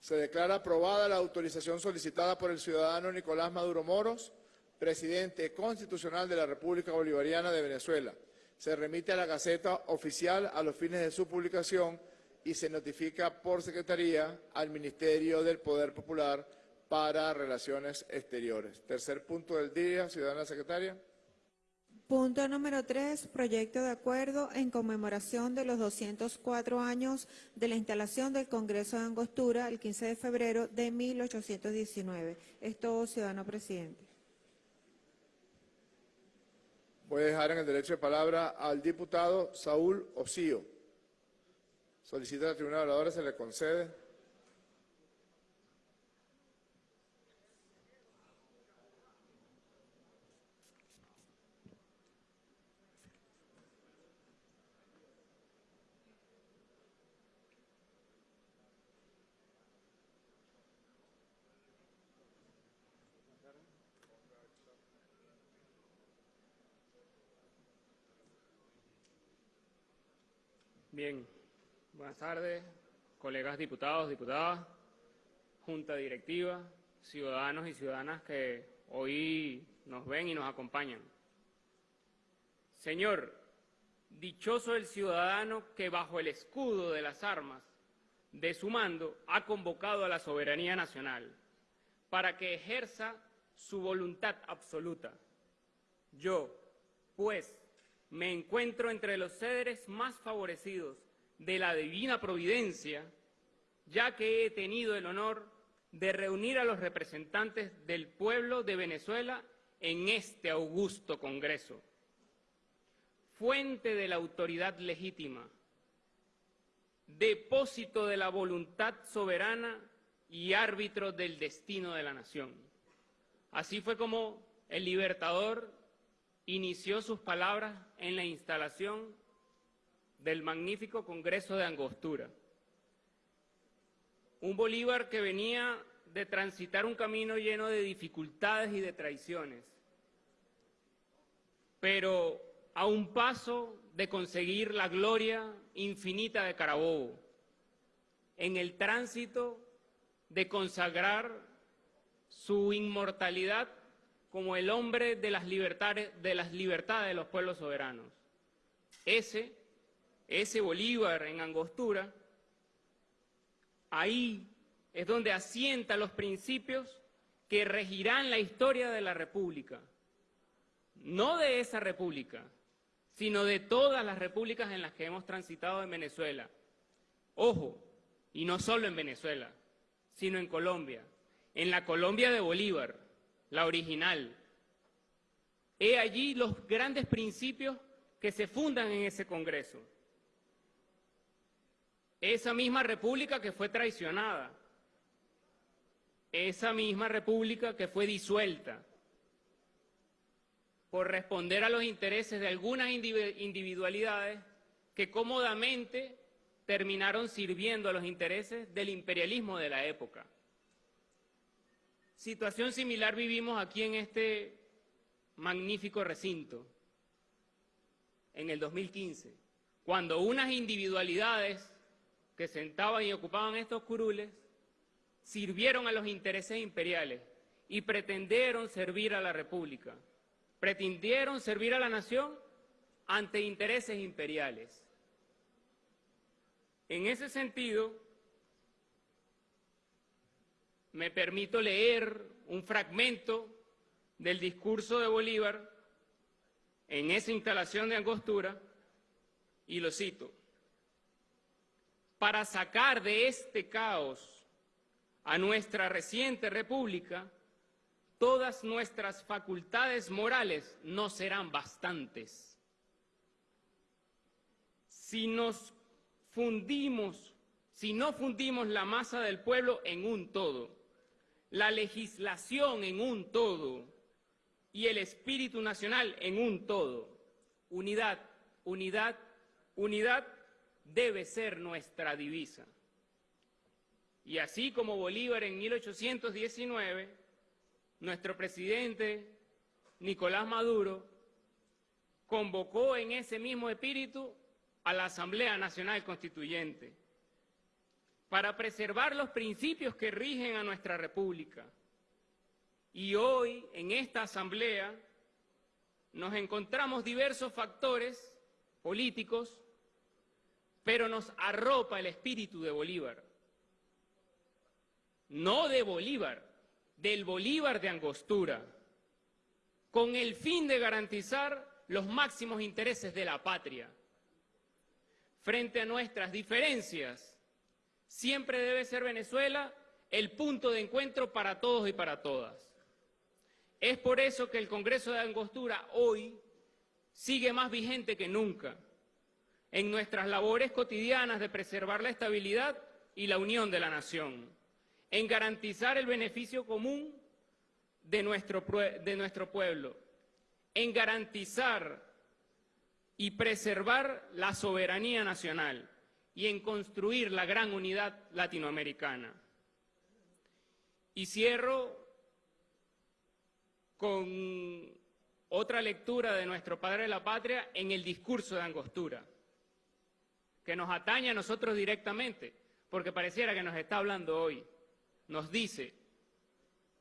S1: Se declara aprobada la autorización solicitada por el ciudadano Nicolás Maduro Moros, presidente constitucional de la República Bolivariana de Venezuela. Se remite a la Gaceta Oficial a los fines de su publicación y se notifica por Secretaría al Ministerio del Poder Popular para Relaciones Exteriores. Tercer punto del día, ciudadana secretaria.
S2: Punto número 3, proyecto de acuerdo en conmemoración de los 204 años de la instalación del Congreso de Angostura el 15 de febrero de 1819. Es todo, ciudadano presidente.
S1: Voy a dejar en el derecho de palabra al diputado Saúl Osío. Solicita a la tribuna de se le concede.
S11: Bien, buenas tardes, colegas diputados, diputadas, junta directiva, ciudadanos y ciudadanas que hoy nos ven y nos acompañan. Señor, dichoso el ciudadano que bajo el escudo de las armas de su mando, ha convocado a la soberanía nacional para que ejerza su voluntad absoluta. Yo, pues, me encuentro entre los seres más favorecidos de la divina providencia, ya que he tenido el honor de reunir a los representantes del pueblo de Venezuela en este augusto Congreso, fuente de la autoridad legítima, depósito de la voluntad soberana y árbitro del destino de la nación. Así fue como el libertador inició sus palabras en la instalación del magnífico Congreso de Angostura. Un Bolívar que venía de transitar un camino lleno de dificultades y de traiciones, pero a un paso de conseguir la gloria infinita de Carabobo, en el tránsito de consagrar su inmortalidad como el hombre de las libertades de, las libertades de los pueblos soberanos. Ese, ese Bolívar en Angostura, ahí es donde asienta los principios que regirán la historia de la República. No de esa República, sino de todas las repúblicas en las que hemos transitado en Venezuela. Ojo, y no solo en Venezuela, sino en Colombia, en la Colombia de Bolívar, la original. He allí los grandes principios que se fundan en ese Congreso. Esa misma república que fue traicionada, esa misma república que fue disuelta por responder a los intereses de algunas individualidades que cómodamente terminaron sirviendo a los intereses del imperialismo de la época. Situación similar vivimos aquí en este magnífico recinto, en el 2015, cuando unas individualidades que sentaban y ocupaban estos curules sirvieron a los intereses imperiales y pretendieron servir a la República, pretendieron servir a la nación ante intereses imperiales. En ese sentido, me permito leer un fragmento del discurso de Bolívar en esa instalación de Angostura y lo cito. Para sacar de este caos a nuestra reciente república, todas nuestras facultades morales no serán bastantes. Si nos fundimos, si no fundimos la masa del pueblo en un todo, la legislación en un todo y el espíritu nacional en un todo. Unidad, unidad, unidad debe ser nuestra divisa. Y así como Bolívar en 1819, nuestro presidente Nicolás Maduro convocó en ese mismo espíritu a la Asamblea Nacional Constituyente para preservar los principios que rigen a nuestra República. Y hoy, en esta Asamblea, nos encontramos diversos factores políticos, pero nos arropa el espíritu de Bolívar. No de Bolívar, del Bolívar de Angostura, con el fin de garantizar los máximos intereses de la patria. Frente a nuestras diferencias, Siempre debe ser Venezuela el punto de encuentro para todos y para todas. Es por eso que el Congreso de Angostura hoy sigue más vigente que nunca en nuestras labores cotidianas de preservar la estabilidad y la unión de la nación, en garantizar el beneficio común de nuestro, de nuestro pueblo, en garantizar y preservar la soberanía nacional y en construir la gran unidad latinoamericana. Y cierro con otra lectura de nuestro Padre de la Patria en el discurso de Angostura, que nos atañe a nosotros directamente, porque pareciera que nos está hablando hoy. Nos dice,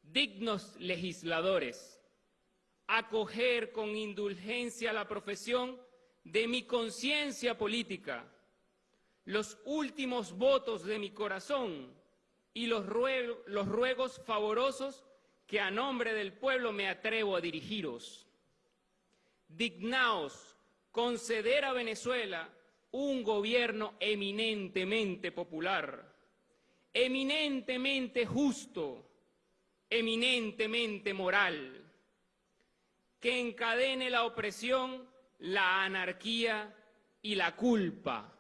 S11: dignos legisladores, acoger con indulgencia la profesión de mi conciencia política, los últimos votos de mi corazón y los, ruego- los ruegos favorosos que a nombre del pueblo me atrevo a dirigiros. Dignaos conceder a Venezuela un gobierno eminentemente popular, eminentemente justo, eminentemente moral, que encadene la opresión, la anarquía y la culpa.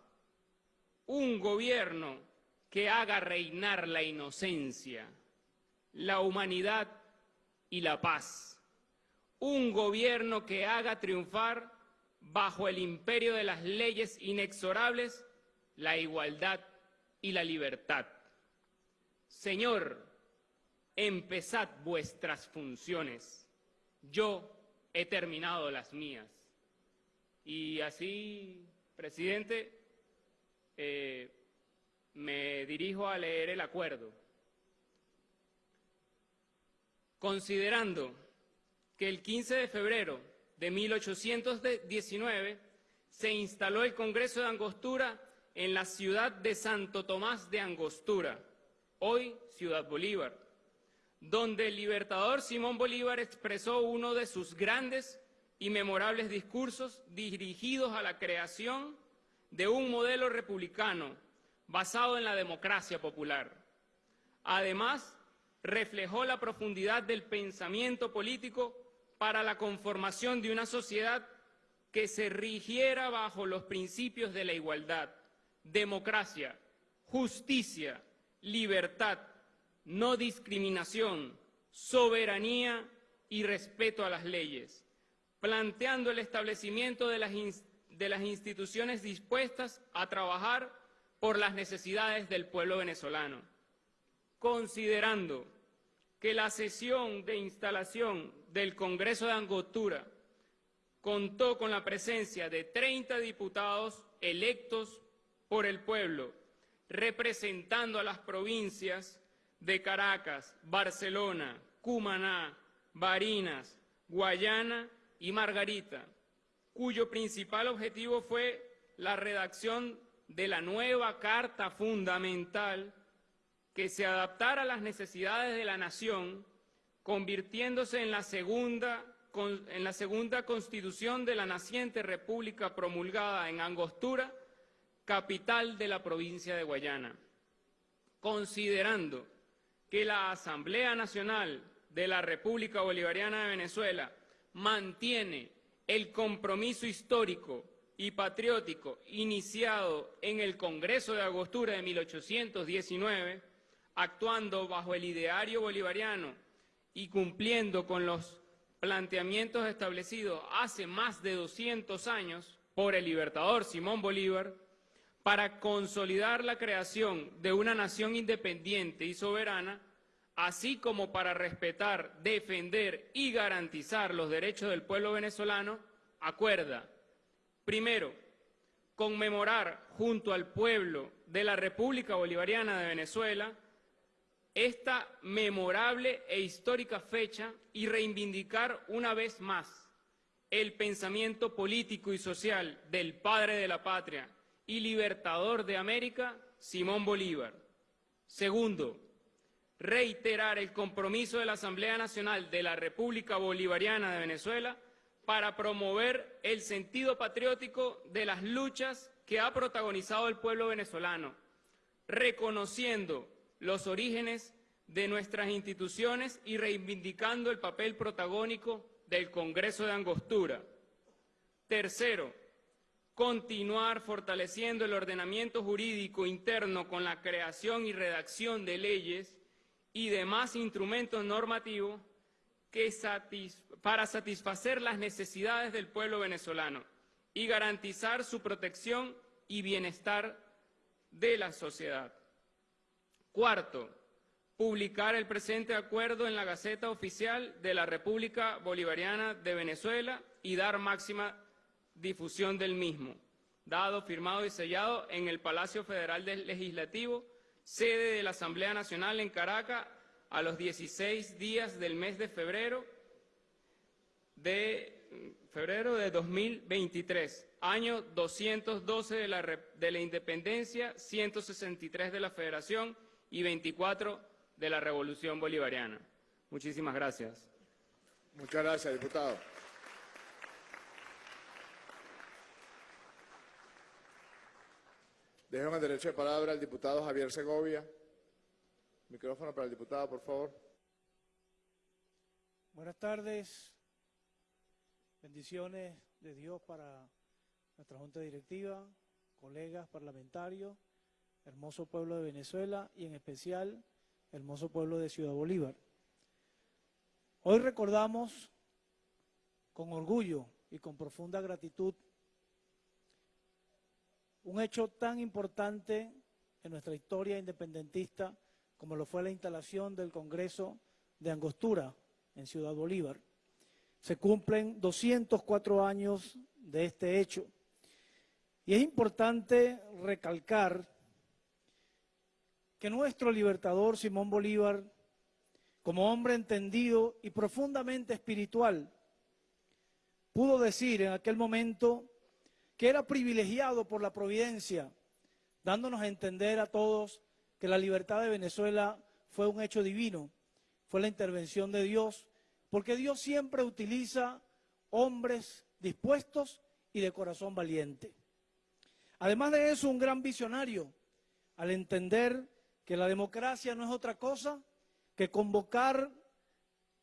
S11: Un gobierno que haga reinar la inocencia, la humanidad y la paz. Un gobierno que haga triunfar bajo el imperio de las leyes inexorables la igualdad y la libertad. Señor, empezad vuestras funciones. Yo he terminado las mías. Y así, presidente, eh, me dirijo a leer el acuerdo. Considerando que el 15 de febrero de 1819 se instaló el Congreso de Angostura en la ciudad de Santo Tomás de Angostura, hoy Ciudad Bolívar, donde el libertador Simón Bolívar expresó uno de sus grandes y memorables discursos dirigidos a la creación de un modelo republicano basado en la democracia popular. Además, reflejó la profundidad del pensamiento político para la conformación de una sociedad que se rigiera bajo los principios de la igualdad, democracia, justicia, libertad, no discriminación, soberanía y respeto a las leyes, planteando el establecimiento de las, ins- de las instituciones dispuestas a trabajar por las necesidades del pueblo venezolano, considerando que la sesión de instalación del Congreso de Angostura contó con la presencia de 30 diputados electos por el pueblo, representando a las provincias de Caracas, Barcelona, Cumaná, Barinas, Guayana y Margarita, cuyo principal objetivo fue la redacción de la nueva Carta Fundamental que se adaptara a las necesidades de la nación, convirtiéndose en la segunda, en la segunda constitución de la naciente república promulgada en Angostura, capital de la provincia de Guayana. Considerando que la Asamblea Nacional de la República Bolivariana de Venezuela mantiene el compromiso histórico y patriótico iniciado en el Congreso de Angostura de 1819, actuando bajo el ideario bolivariano y cumpliendo con los planteamientos establecidos hace más de 200 años por el libertador Simón Bolívar, para consolidar la creación de una nación independiente y soberana, así como para respetar, defender y garantizar los derechos del pueblo venezolano, acuerda, primero, conmemorar junto al pueblo de la República Bolivariana de Venezuela esta memorable e histórica fecha y reivindicar una vez más el pensamiento político y social del padre de la patria y libertador de América, Simón Bolívar. Segundo, reiterar el compromiso de la Asamblea Nacional de la República Bolivariana de Venezuela para promover el sentido patriótico de las luchas que ha protagonizado el pueblo venezolano, reconociendo los orígenes de nuestras instituciones y reivindicando el papel protagónico del Congreso de Angostura. Tercero, continuar fortaleciendo el ordenamiento jurídico interno con la creación y redacción de leyes y demás instrumentos normativos para satisfacer las necesidades del pueblo venezolano y garantizar su protección y bienestar de la sociedad. Cuarto, publicar el presente acuerdo en la Gaceta Oficial de la República Bolivariana de Venezuela y dar máxima difusión del mismo, dado, firmado y sellado en el Palacio Federal Legislativo, sede de la Asamblea Nacional en Caracas, a los 16 días del mes de febrero de febrero de 2023, año 212 de la, de la independencia, 163 de la federación y 24 de la revolución bolivariana. Muchísimas gracias.
S1: Muchas gracias, diputado. Dejo en el derecho de palabra al diputado Javier Segovia. Micrófono para el diputado, por favor.
S12: Buenas tardes. Bendiciones de Dios para nuestra Junta Directiva, colegas parlamentarios, hermoso pueblo de Venezuela y en especial hermoso pueblo de Ciudad Bolívar. Hoy recordamos con orgullo y con profunda gratitud un hecho tan importante en nuestra historia independentista como lo fue la instalación del Congreso de Angostura en Ciudad Bolívar. Se cumplen 204 años de este hecho. Y es importante recalcar que nuestro libertador Simón Bolívar, como hombre entendido y profundamente espiritual, pudo decir en aquel momento que era privilegiado por la providencia, dándonos a entender a todos que la libertad de Venezuela fue un hecho divino, fue la intervención de Dios, porque Dios siempre utiliza hombres dispuestos y de corazón valiente. Además de eso, un gran visionario, al entender que la democracia no es otra cosa que convocar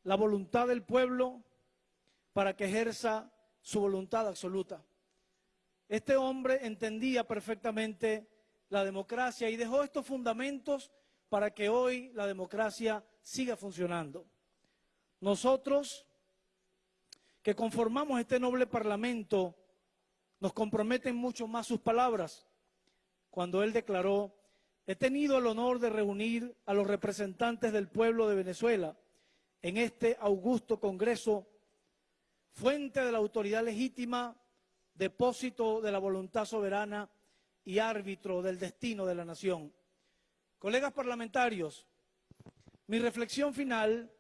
S12: la voluntad del pueblo para que ejerza su voluntad absoluta. Este hombre entendía perfectamente la democracia y dejó estos fundamentos para que hoy la democracia siga funcionando. Nosotros, que conformamos este noble parlamento, nos comprometen mucho más sus palabras cuando él declaró, he tenido el honor de reunir a los representantes del pueblo de Venezuela en este augusto Congreso, fuente de la autoridad legítima, depósito de la voluntad soberana y árbitro del destino de la nación. Colegas parlamentarios, mi reflexión final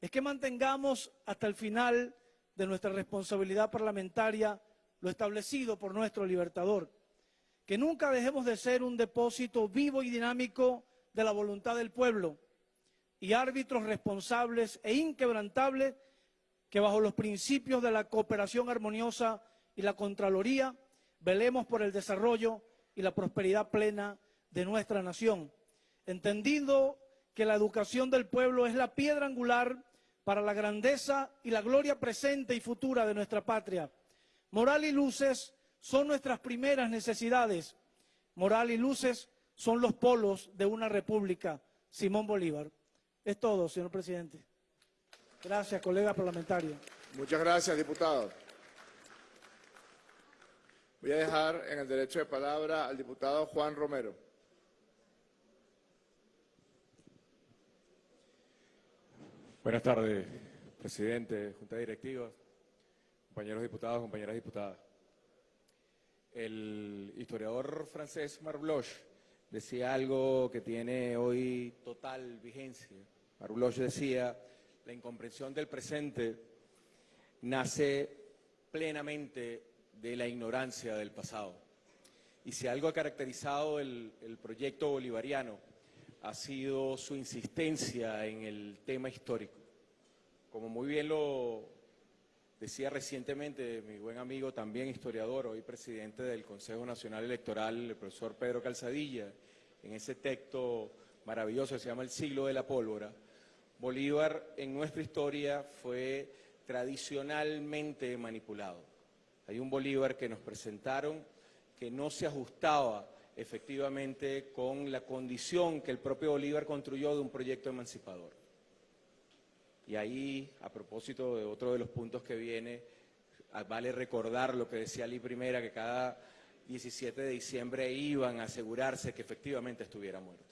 S12: es que mantengamos hasta el final de nuestra responsabilidad parlamentaria lo establecido por nuestro libertador, que nunca dejemos de ser un depósito vivo y dinámico de la voluntad del pueblo y árbitros responsables e inquebrantables que bajo los principios de la cooperación armoniosa y la Contraloría velemos por el desarrollo y la prosperidad plena de nuestra nación, entendiendo que la educación del pueblo es la piedra angular para la grandeza y la gloria presente y futura de nuestra patria. Moral y luces son nuestras primeras necesidades. Moral y luces son los polos de una república. Simón Bolívar. Es todo, señor presidente. Gracias, colega parlamentario.
S1: Muchas gracias, diputado. Voy a dejar en el derecho de palabra al diputado Juan Romero.
S13: Buenas tardes, presidente, junta directiva, compañeros diputados, compañeras diputadas. El historiador francés Marc Bloch decía algo que tiene hoy total vigencia. Marc Bloch decía, la incomprensión del presente nace plenamente de la ignorancia del pasado. Y si algo ha caracterizado el, proyecto bolivariano ha sido su insistencia en el tema histórico. Como muy bien lo decía recientemente mi buen amigo, también historiador, hoy presidente del Consejo Nacional Electoral, el profesor Pedro Calzadilla, en ese texto maravilloso que se llama El siglo de la pólvora, Bolívar en nuestra historia fue tradicionalmente manipulado. Hay un Bolívar que nos presentaron que no se ajustaba efectivamente con la condición que el propio Bolívar construyó de un proyecto emancipador. Y ahí, a propósito de otro de los puntos que viene, vale recordar lo que decía Ali Primera, que cada 17 de diciembre iban a asegurarse que efectivamente estuviera muerto.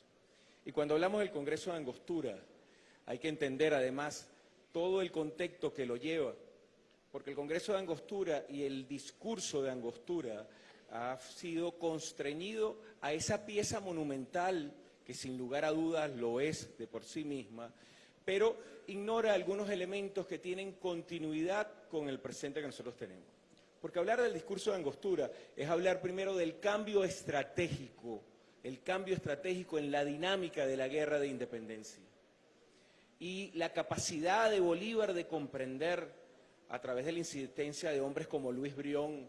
S13: Y cuando hablamos del Congreso de Angostura, hay que entender además todo el contexto que lo lleva, porque el Congreso de Angostura y el discurso de Angostura ha sido constreñido a esa pieza monumental que sin lugar a dudas lo es de por sí misma, pero ignora algunos elementos que tienen continuidad con el presente que nosotros tenemos. Porque hablar del discurso de Angostura es hablar primero del cambio estratégico, el cambio estratégico en la dinámica de la guerra de independencia y la capacidad de Bolívar de comprender a través de la insistencia de hombres como Luis Brión,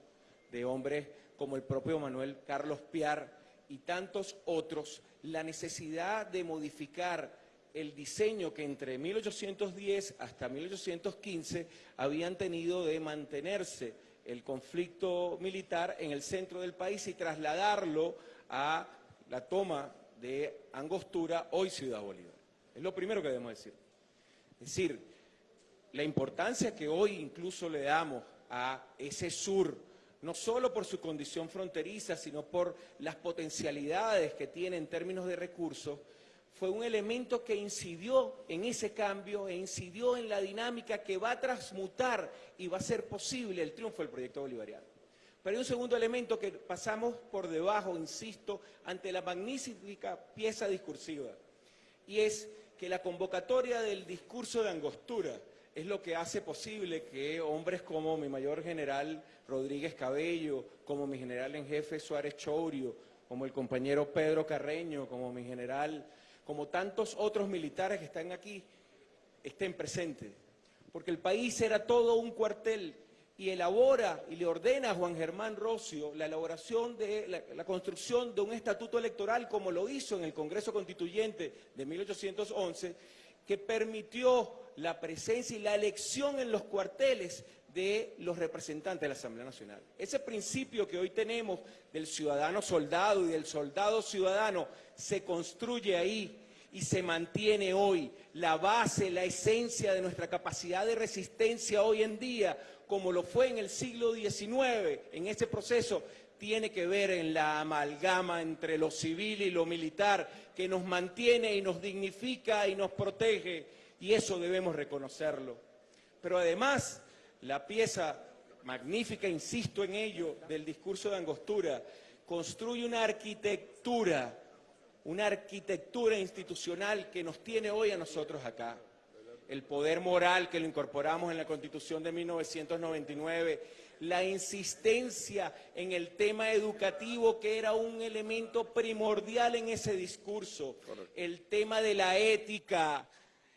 S13: de hombres como el propio Manuel Carlos Piar y tantos otros, la necesidad de modificar el diseño que entre 1810 hasta 1815 habían tenido de mantenerse el conflicto militar en el centro del país y trasladarlo a la toma de Angostura, hoy Ciudad Bolívar. Es lo primero que debemos decir. Es decir, la importancia que hoy incluso le damos a ese sur, no solo por su condición fronteriza, sino por las potencialidades que tiene en términos de recursos, fue un elemento que incidió en ese cambio e incidió en la dinámica que va a transmutar y va a ser posible el triunfo del proyecto bolivariano. Pero hay un segundo elemento que pasamos por debajo, insisto, ante la magnífica pieza discursiva, y es que la convocatoria del discurso de Angostura es lo que hace posible que hombres como mi mayor general Rodríguez Cabello, como mi general en jefe Suárez Chourio, como el compañero Pedro Carreño, como mi general como tantos otros militares que están aquí, estén presentes. Porque el país era todo un cuartel y elabora y le ordena a Juan Germán Rocio la elaboración de la, la, construcción de un estatuto electoral como lo hizo en el Congreso Constituyente de 1811, que permitió la presencia y la elección en los cuarteles de los representantes de la Asamblea Nacional. Ese principio que hoy tenemos del ciudadano soldado y del soldado ciudadano se construye ahí y se mantiene hoy. La base, la esencia de nuestra capacidad de resistencia hoy en día, como lo fue en el siglo XIX, en ese proceso, tiene que ver en la amalgama entre lo civil y lo militar, que nos mantiene y nos dignifica y nos protege, y eso debemos reconocerlo. Pero además, la pieza magnífica, insisto en ello, del discurso de Angostura, construye una arquitectura, una arquitectura institucional que nos tiene hoy a nosotros acá. El poder moral que lo incorporamos en la Constitución de 1999, la insistencia en el tema educativo que era un elemento primordial en ese discurso, el tema de la ética,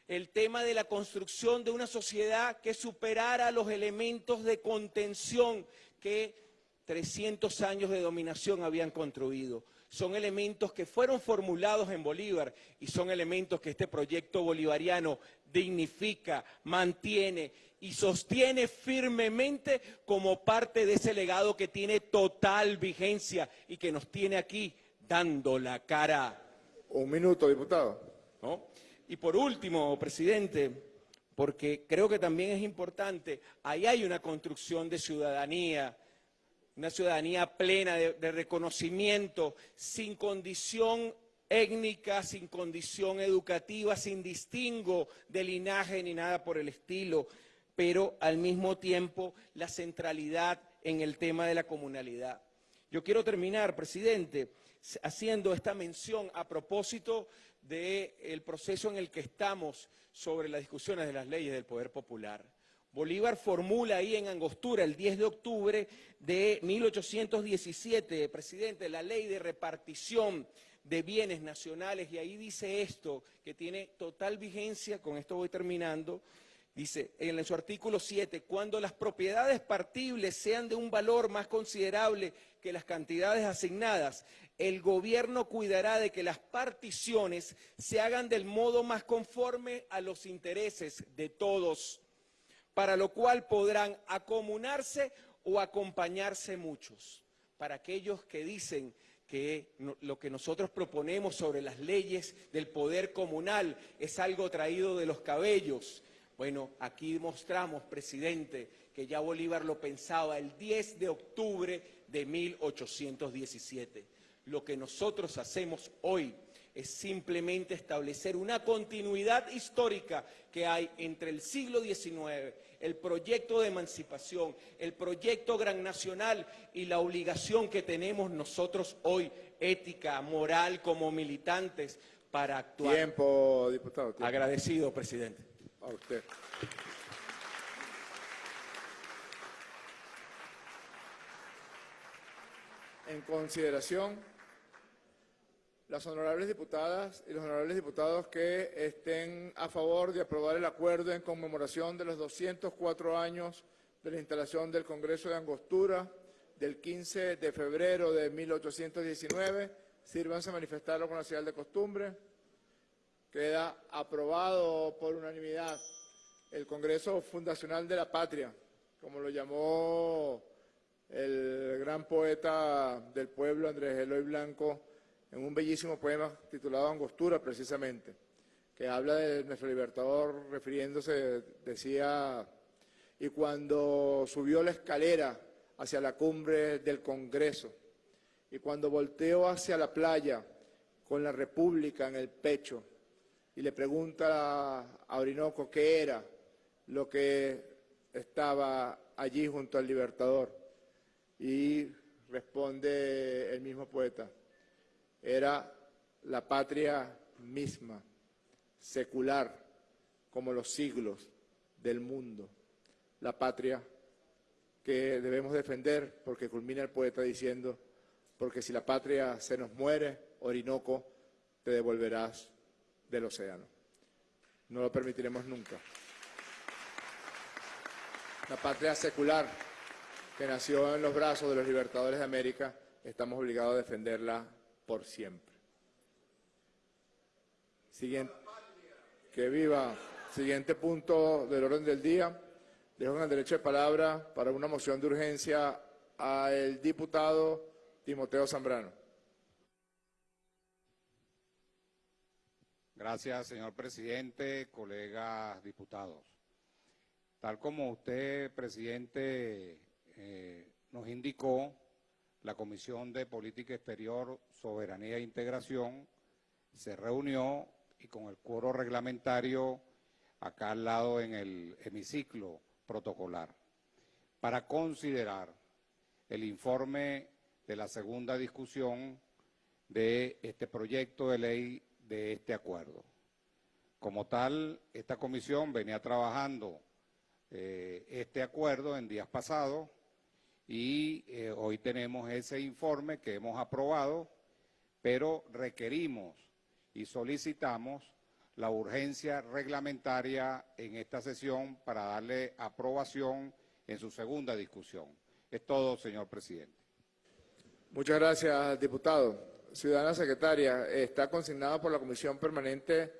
S13: el tema de la construcción de una sociedad que superara los elementos de contención que 300 años de dominación habían construido. Son elementos que fueron formulados en Bolívar y son elementos que este proyecto bolivariano dignifica, mantiene y sostiene firmemente como parte de ese legado que tiene total vigencia y que nos tiene aquí dando la cara.
S1: Un minuto, diputado.
S13: ¿No? Y por último, presidente, porque creo que también es importante, ahí hay una construcción de ciudadanía, una ciudadanía plena de, de reconocimiento, sin condición étnica, sin condición educativa, sin distingo de linaje ni nada por el estilo, pero al mismo tiempo la centralidad en el tema de la comunalidad. Yo quiero terminar, presidente, haciendo esta mención a propósito del proceso en el que estamos sobre las discusiones de las leyes del poder popular. Bolívar formula ahí en Angostura el 10 de octubre de 1817, presidente, la ley de repartición de bienes nacionales y ahí dice esto que tiene total vigencia, con esto voy terminando, dice en su artículo 7, cuando las propiedades partibles sean de un valor más considerable que las cantidades asignadas, el gobierno cuidará de que las particiones se hagan del modo más conforme a los intereses de todos, para lo cual podrán acomunarse o acompañarse muchos. Para aquellos que dicen que lo que nosotros proponemos sobre las leyes del poder comunal es algo traído de los cabellos. Bueno, aquí mostramos, presidente, que ya Bolívar lo pensaba el 10 de octubre de 1817. Lo que nosotros hacemos hoy es simplemente establecer una continuidad histórica que hay entre el siglo XIX, el proyecto de emancipación, el proyecto gran nacional y la obligación que tenemos nosotros hoy, ética, moral, como militantes, para actuar.
S1: Tiempo, diputado. tiempo.
S13: Agradecido, presidente.
S1: A usted. En consideración, las honorables diputadas y los honorables diputados que estén a favor de aprobar el acuerdo en conmemoración de los 204 años de la instalación del Congreso de Angostura del 15 de febrero de 1819, sírvanse a manifestarlo con la señal de costumbre. Queda aprobado por unanimidad el Congreso Fundacional de la Patria, como lo llamó el gran poeta del pueblo Andrés Eloy Blanco en un bellísimo poema titulado Angostura, precisamente, que habla de nuestro libertador, refiriéndose, decía, y cuando subió la escalera hacia la cumbre del Congreso, y cuando volteó hacia la playa con la República en el pecho, y le pregunta a Orinoco qué era lo que estaba allí junto al Libertador. Y responde el mismo poeta, era la patria misma, secular, como los siglos del mundo, la patria que debemos defender, porque culmina el poeta diciendo, porque si la patria se nos muere, Orinoco, te devolverás del océano. No lo permitiremos nunca. La patria secular que nació en los brazos de los libertadores de América, estamos obligados a defenderla por siempre. Siguiente. Que viva. Siguiente punto del orden del día. Dejo en el derecho de palabra para una moción de urgencia al diputado Timoteo Zambrano.
S14: Gracias, señor presidente, colegas diputados. Tal como usted, presidente, eh, nos indicó, la Comisión de Política Exterior, Soberanía e Integración se reunió y con el cuoro reglamentario acá al lado en el hemiciclo protocolar para considerar el informe de la segunda discusión de este proyecto de ley de este acuerdo. Como tal, esta comisión venía trabajando eh, este acuerdo en días pasados y eh, hoy tenemos ese informe que hemos aprobado, pero requerimos y solicitamos la urgencia reglamentaria en esta sesión para darle aprobación en su segunda discusión. Es todo, señor presidente.
S1: Muchas gracias, diputado. Ciudadana secretaria, está consignado por la Comisión Permanente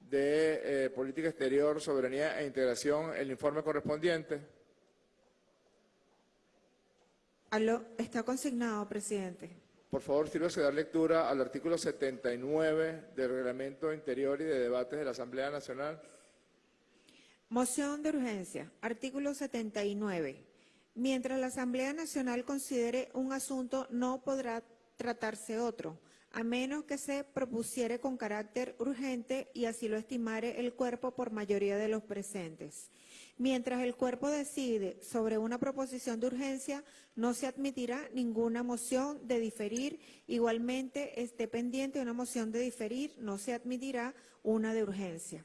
S1: de eh, Política Exterior, Soberanía e Integración el informe correspondiente.
S2: Aló, está consignado, presidente.
S1: Por favor, sírvase dar lectura al artículo 79 del Reglamento Interior y de Debates de la Asamblea Nacional.
S2: Moción de urgencia. Artículo 79. Mientras la Asamblea Nacional considere un asunto, no podrá tratarse otro, a menos que se propusiere con carácter urgente y así lo estimare el cuerpo por mayoría de los presentes. Mientras el cuerpo decide sobre una proposición de urgencia, no se admitirá ninguna moción de diferir. Igualmente, esté pendiente una moción de diferir, no se admitirá una de urgencia.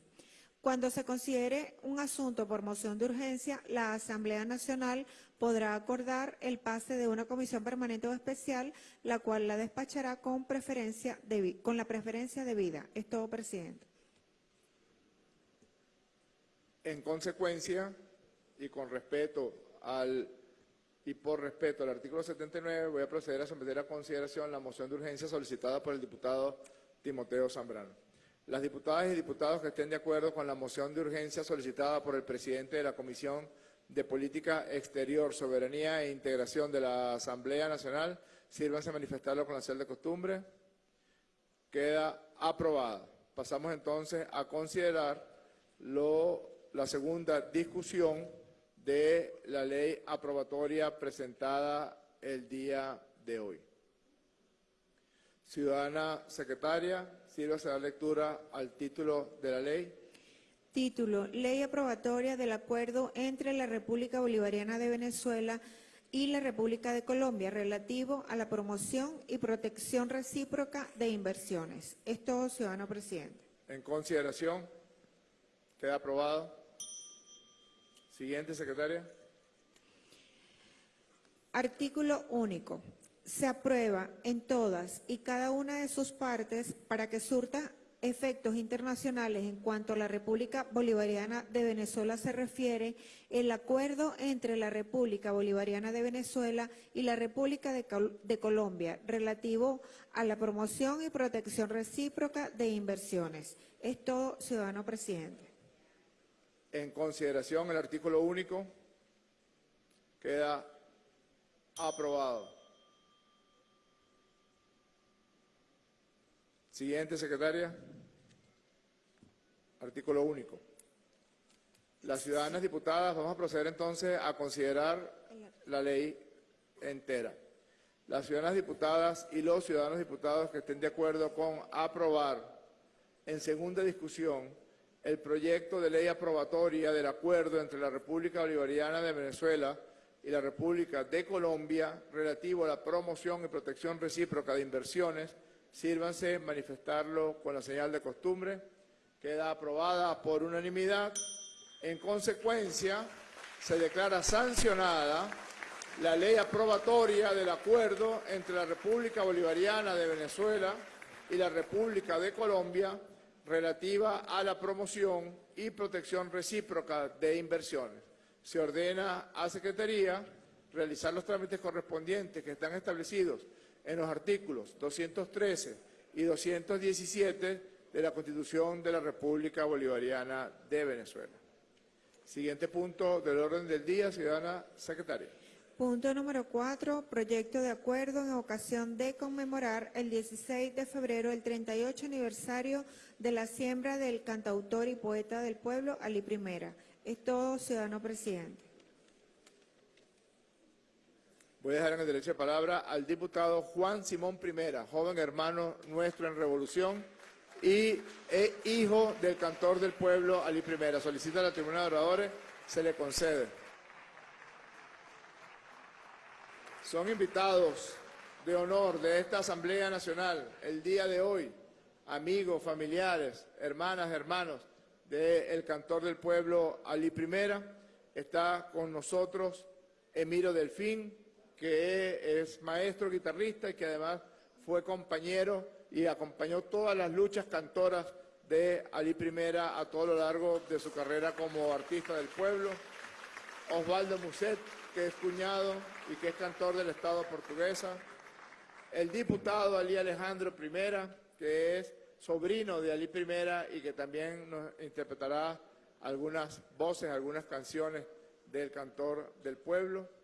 S2: Cuando se considere un asunto por moción de urgencia, la Asamblea Nacional podrá acordar el pase de una comisión permanente o especial, la cual la despachará con, preferencia debi- con la preferencia debida. Es todo, presidente.
S1: En consecuencia, y con respeto al y por respeto al artículo 79, voy a proceder a someter a consideración la moción de urgencia solicitada por el diputado Timoteo Zambrano. Las diputadas y diputados que estén de acuerdo con la moción de urgencia solicitada por el presidente de la Comisión de Política Exterior, Soberanía e Integración de la Asamblea Nacional, sírvanse a manifestarlo con la señal de costumbre. Queda aprobada. Pasamos entonces a considerar la segunda discusión de la ley aprobatoria presentada el día de hoy. Ciudadana secretaria, sírvase a dar lectura al título de la ley.
S2: Título, Ley aprobatoria del acuerdo entre la República Bolivariana de Venezuela y la República de Colombia relativo a la promoción y protección recíproca de inversiones. Es todo, ciudadano presidente.
S1: En consideración. Queda aprobado. Siguiente, secretaria.
S2: Artículo único. Se aprueba en todas y cada una de sus partes para que surta efectos internacionales en cuanto a la República Bolivariana de Venezuela se refiere el acuerdo entre la República Bolivariana de Venezuela y la República de, Col- de Colombia relativo a la promoción y protección recíproca de inversiones. Es todo, ciudadano presidente.
S1: En consideración el artículo único. Queda aprobado. Siguiente, secretaria. Artículo único. Las ciudadanas diputadas, vamos a proceder entonces a considerar la ley entera. Las ciudadanas diputadas y los ciudadanos diputados que estén de acuerdo con aprobar en segunda discusión el proyecto de ley aprobatoria del acuerdo entre la República Bolivariana de Venezuela y la República de Colombia relativo a la promoción y protección recíproca de inversiones, sírvanse manifestarlo con la señal de costumbre. Queda aprobada por unanimidad. En consecuencia, se declara sancionada la ley aprobatoria del acuerdo entre la República Bolivariana de Venezuela y la República de Colombia relativa a la promoción y protección recíproca de inversiones. Se ordena a Secretaría realizar los trámites correspondientes que están establecidos en los artículos 213 y 217 de la Constitución de la República Bolivariana de Venezuela. Siguiente punto del orden del día, ciudadana secretaria.
S2: Punto número cuatro, proyecto de acuerdo en ocasión de conmemorar el 16 de febrero el 38 aniversario de la siembra del cantautor y poeta del pueblo, Ali Primera. Es todo, ciudadano presidente.
S1: Voy a dejar en el derecho de palabra al diputado Juan Simón Primera, joven hermano nuestro en Revolución y e hijo del cantor del pueblo Ali Primera. Solicita a la tribuna de oradores, se le concede. Son invitados de honor de esta Asamblea Nacional el día de hoy, amigos, familiares, hermanas, hermanos del cantor del pueblo Ali Primera. Está con nosotros Emiro Delfín, que es maestro guitarrista y que además fue compañero y acompañó todas las luchas cantoras de Ali Primera a todo lo largo de su carrera como artista del pueblo. Osvaldo Muset, que es cuñado y que es cantor del Estado portuguesa. El diputado Ali Alejandro Primera, que es sobrino de Ali Primera y que también nos interpretará algunas voces, algunas canciones del cantor del pueblo.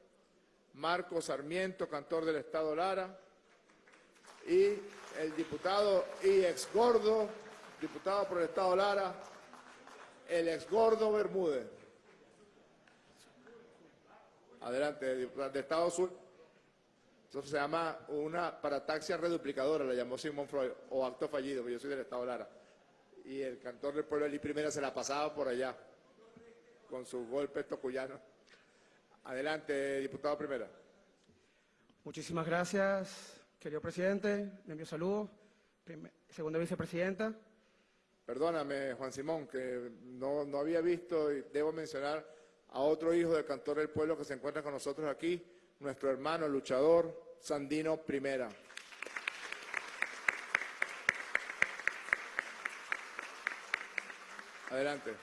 S1: Marco Sarmiento, cantor del Estado Lara, y el diputado y ex gordo, diputado por el Estado Lara, el ex gordo Bermúdez. Adelante, diputado de Estado Sur. Eso se llama una parataxia reduplicadora, la llamó Sigmund Freud, o acto fallido, porque yo soy del Estado Lara. Y el cantor del pueblo Eli Primera se la pasaba por allá, con su golpe tocuyano. Adelante, diputado Primera.
S15: Muchísimas gracias, querido presidente. Le envío saludos. Segunda vicepresidenta.
S1: Perdóname, Juan Simón, que no, no había visto y debo mencionar a otro hijo del cantor del pueblo que se encuentra con nosotros aquí, nuestro hermano luchador Sandino Primera. Adelante.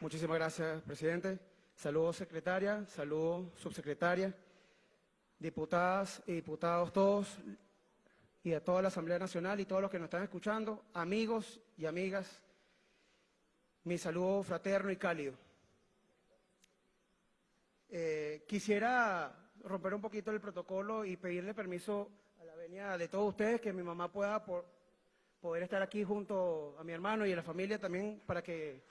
S15: Muchísimas gracias, presidente. Saludos, secretaria. Saludos, subsecretaria. Diputadas y diputados todos y a toda la Asamblea Nacional y todos los que nos están escuchando, amigos y amigas, mi saludo fraterno y cálido. Eh, quisiera romper un poquito el protocolo y pedirle permiso a la venia de todos ustedes que mi mamá pueda por- poder estar aquí junto a mi hermano y a la familia también para que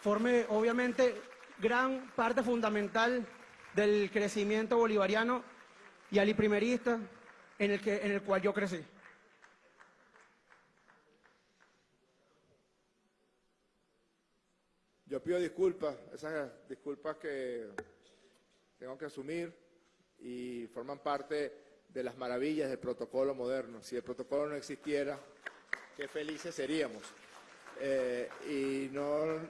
S15: forme obviamente gran parte fundamental del crecimiento bolivariano y aliprimerista en el, que, en el cual yo crecí.
S1: Yo pido disculpas, esas disculpas que tengo que asumir y forman parte de las maravillas del protocolo moderno. Si el protocolo no existiera, qué felices seríamos. Eh, y no,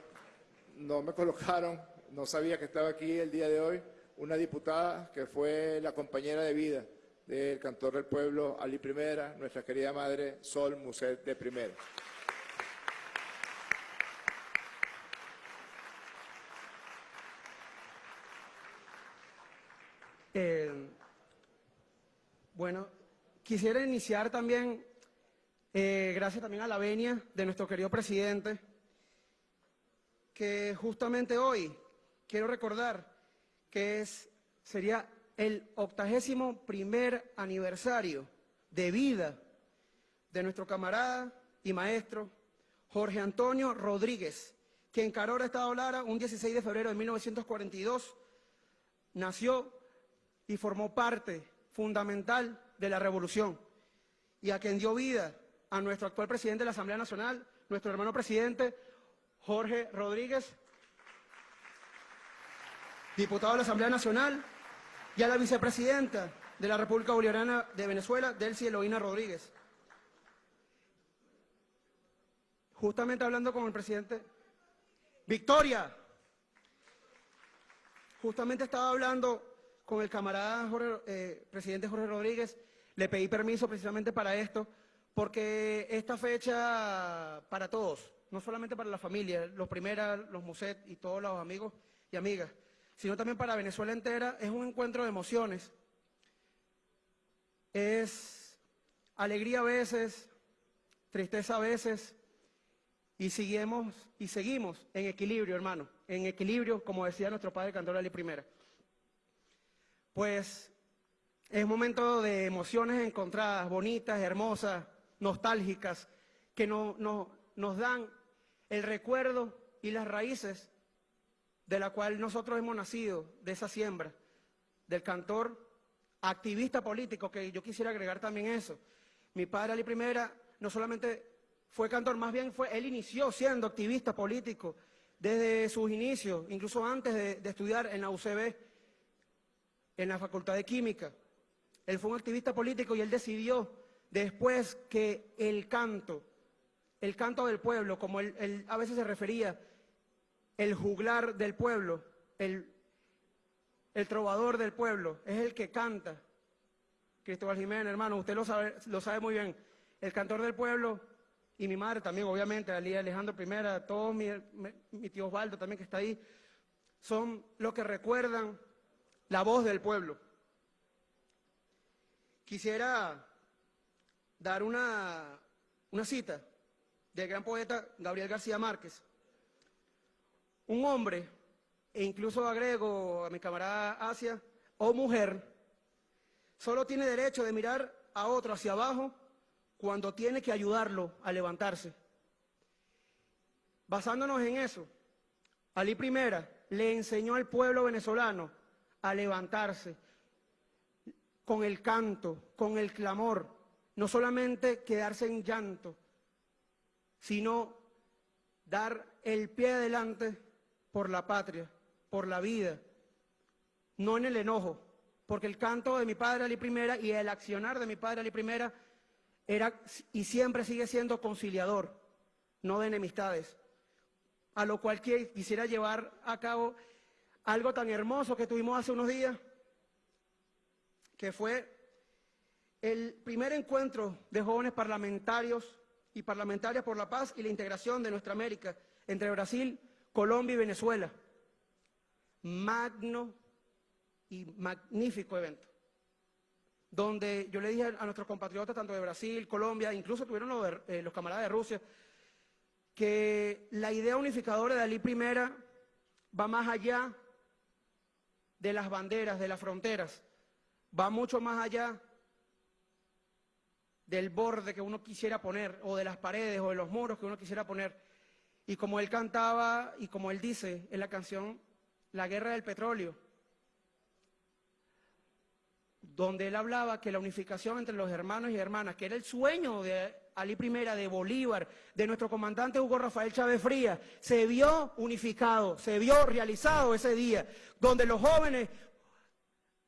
S1: no me (laughs) colocaron, no sabía que estaba aquí el día de hoy, una diputada que fue la compañera de vida del cantor del pueblo Ali Primera, nuestra querida madre Sol Muset de Primera.
S15: Eh, bueno, quisiera iniciar también, eh, gracias también a la venia de nuestro querido presidente, que justamente hoy quiero recordar que es, sería el octagésimo primer aniversario de vida de nuestro camarada y maestro Jorge Antonio Rodríguez, que en Carora, Estado Lara, un 16 de febrero de 1942, nació y formó parte fundamental de la revolución y a quien dio vida a nuestro actual presidente de la Asamblea Nacional, nuestro hermano presidente Jorge Rodríguez, diputado de la Asamblea Nacional, y a la vicepresidenta de la República Bolivariana de Venezuela, Delcy Eloína Rodríguez. Justamente hablando con el presidente, Victoria, justamente estaba hablando con el camarada eh, presidente Jorge Rodríguez, le pedí permiso precisamente para esto, porque esta fecha para todos, no solamente para la familia, los primeras, los Muset y todos los amigos y amigas, sino también para Venezuela entera, es un encuentro de emociones. Es alegría a veces, tristeza a veces, y seguimos, y seguimos en equilibrio, hermano, en equilibrio, como decía nuestro padre Cantor Ali Primera. Pues es momento de emociones encontradas, bonitas, hermosas, nostálgicas, que no, nos dan el recuerdo y las raíces de la cual nosotros hemos nacido, de esa siembra, del cantor activista político, que yo quisiera agregar también eso. Mi padre Ali Primera no solamente fue cantor, más bien fue, él inició siendo activista político desde sus inicios, incluso antes de, de estudiar en la UCB, en la Facultad de Química. Él fue un activista político y él decidió después que el canto, el canto del pueblo, como él, a veces se refería, el juglar del pueblo, el, el trovador del pueblo, es el que canta. Cristóbal Jiménez, hermano, usted lo sabe, lo sabe muy bien. El cantor del pueblo y mi madre también, obviamente, Alejandro I, todos mi, mi tío Osvaldo también que está ahí, son los que recuerdan la voz del pueblo. Quisiera dar una, una cita del gran poeta Gabriel García Márquez. Un hombre, e incluso agrego a mi camarada Asia, o mujer, solo tiene derecho de mirar a otro hacia abajo cuando tiene que ayudarlo a levantarse. Basándonos en eso, Ali Primera le enseñó al pueblo venezolano a levantarse con el canto, con el clamor, no solamente quedarse en llanto, sino dar el pie adelante por la patria, por la vida, no en el enojo, porque el canto de mi padre Ali Primera y el accionar de mi padre Ali Primera era y siempre sigue siendo conciliador, no de enemistades, a lo cual quisiera llevar a cabo algo tan hermoso que tuvimos hace unos días, que fue el primer encuentro de jóvenes parlamentarios y parlamentarias por la paz y la integración de nuestra América entre Brasil, Colombia y Venezuela. Magno y magnífico evento, donde yo le dije a nuestros compatriotas, tanto de Brasil, Colombia, incluso tuvieron los, eh, los camaradas de Rusia, que la idea unificadora de Dalí Primera va más allá de las banderas, de las fronteras, va mucho más allá del borde que uno quisiera poner, o de las paredes, o de los muros que uno quisiera poner. Y como él cantaba, y como él dice en la canción La Guerra del Petróleo, donde él hablaba que la unificación entre los hermanos y hermanas, que era el sueño de Ali Primera, de Bolívar, de nuestro comandante Hugo Rafael Chávez Frías, se vio unificado, se vio realizado ese día, donde los jóvenes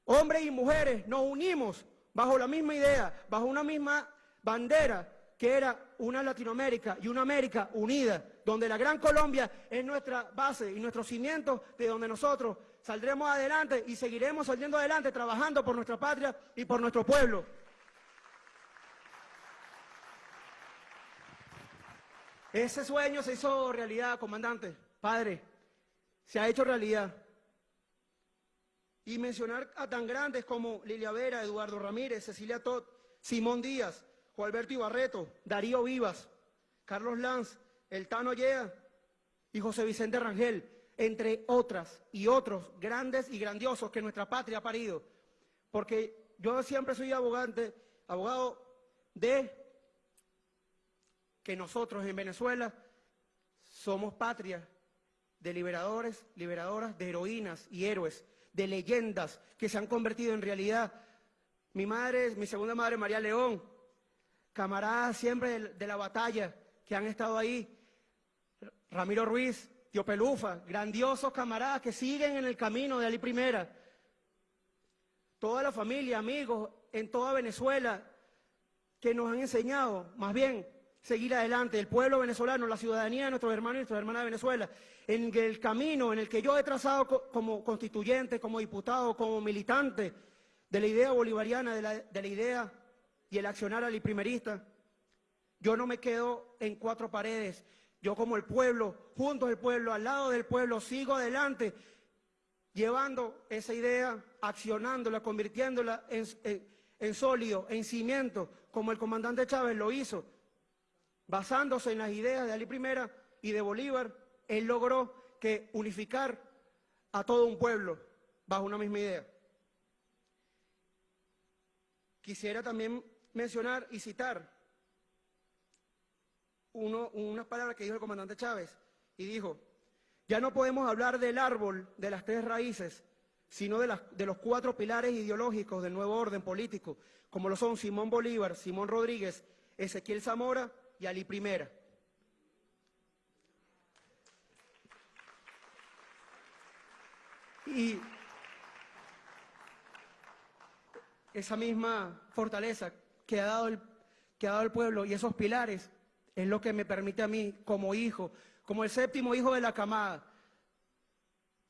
S15: Hombres y mujeres nos unimos bajo la misma idea, bajo una misma bandera, que era una Latinoamérica y una América unida, donde la Gran Colombia es nuestra base y nuestro cimiento de donde nosotros saldremos adelante y seguiremos saliendo adelante trabajando por nuestra patria y por nuestro pueblo. Ese sueño se hizo realidad, comandante, padre, se ha hecho realidad. Y mencionar a tan grandes como Lilia Vera, Eduardo Ramírez, Cecilia Todd, Simón Díaz, Juan Alberto Ibarreto, Darío Vivas, Carlos Lanz, El Tano Yea y José Vicente Rangel, entre otras y otros grandes y grandiosos que nuestra patria ha parido. Porque yo siempre soy abogante, abogado de que nosotros en Venezuela somos patria de liberadores, liberadoras, de heroínas y héroes, de leyendas que se han convertido en realidad. Mi madre, mi segunda madre, María León, camaradas siempre de, la batalla que han estado ahí. Ramiro Ruiz, Tío Pelufa, grandiosos camaradas que siguen en el camino de Ali Primera. Toda la familia, amigos en toda Venezuela que nos han enseñado, más bien, seguir adelante. El pueblo venezolano, la ciudadanía de nuestros hermanos y nuestras hermanas de Venezuela, en el camino en el que yo he trazado co- como constituyente, como diputado, como militante de la idea bolivariana, de la, de la idea y el accionar aliprimerista, yo no me quedo en cuatro paredes. Yo como el pueblo, junto al pueblo, al lado del pueblo, sigo adelante, llevando esa idea, accionándola, convirtiéndola en sólido, en cimiento, como el comandante Chávez lo hizo, basándose en las ideas de Ali Primera y de Bolívar, él logró que unificar a todo un pueblo bajo una misma idea. Quisiera también mencionar y citar unas palabras que dijo el comandante Chávez y dijo, ya no podemos hablar del árbol de las tres raíces, sino de, las- de los cuatro pilares ideológicos del nuevo orden político, como lo son Simón Bolívar, Simón Rodríguez, Ezequiel Zamora y Ali Primera. Y esa misma fortaleza que ha dado el, que ha dado el pueblo y esos pilares es lo que me permite a mí como hijo, como el séptimo hijo de la camada,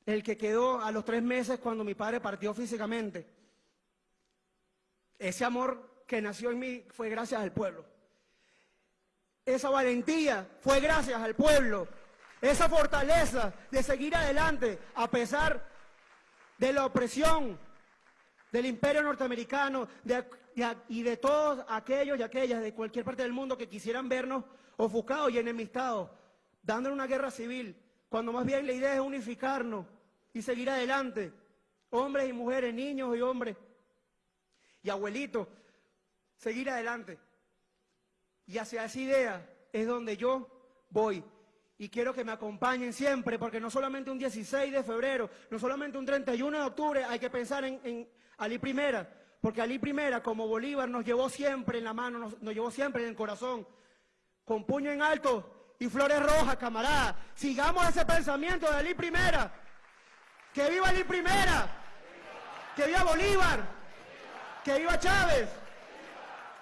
S15: el que quedó a los tres meses cuando mi padre partió físicamente. Ese amor que nació en mí fue gracias al pueblo. Esa valentía fue gracias al pueblo. Esa fortaleza de seguir adelante a pesar de la opresión del imperio norteamericano y de todos aquellos y aquellas de cualquier parte del mundo que quisieran vernos ofuscados y enemistados, dándole una guerra civil, cuando más bien la idea es unificarnos y seguir adelante, hombres y mujeres, niños y hombres, y abuelitos, seguir adelante. Y hacia esa idea es donde yo voy. Y quiero que me acompañen siempre, porque no solamente un 16 de febrero, no solamente un 31 de octubre, hay que pensar en, en Ali Primera, porque Ali Primera, como Bolívar, nos llevó siempre en la mano, nos, llevó siempre en el corazón, con puño en alto y flores rojas, camarada. Sigamos ese pensamiento de Ali Primera. ¡Que viva Ali Primera! ¡Que viva Bolívar! ¡Que viva Chávez!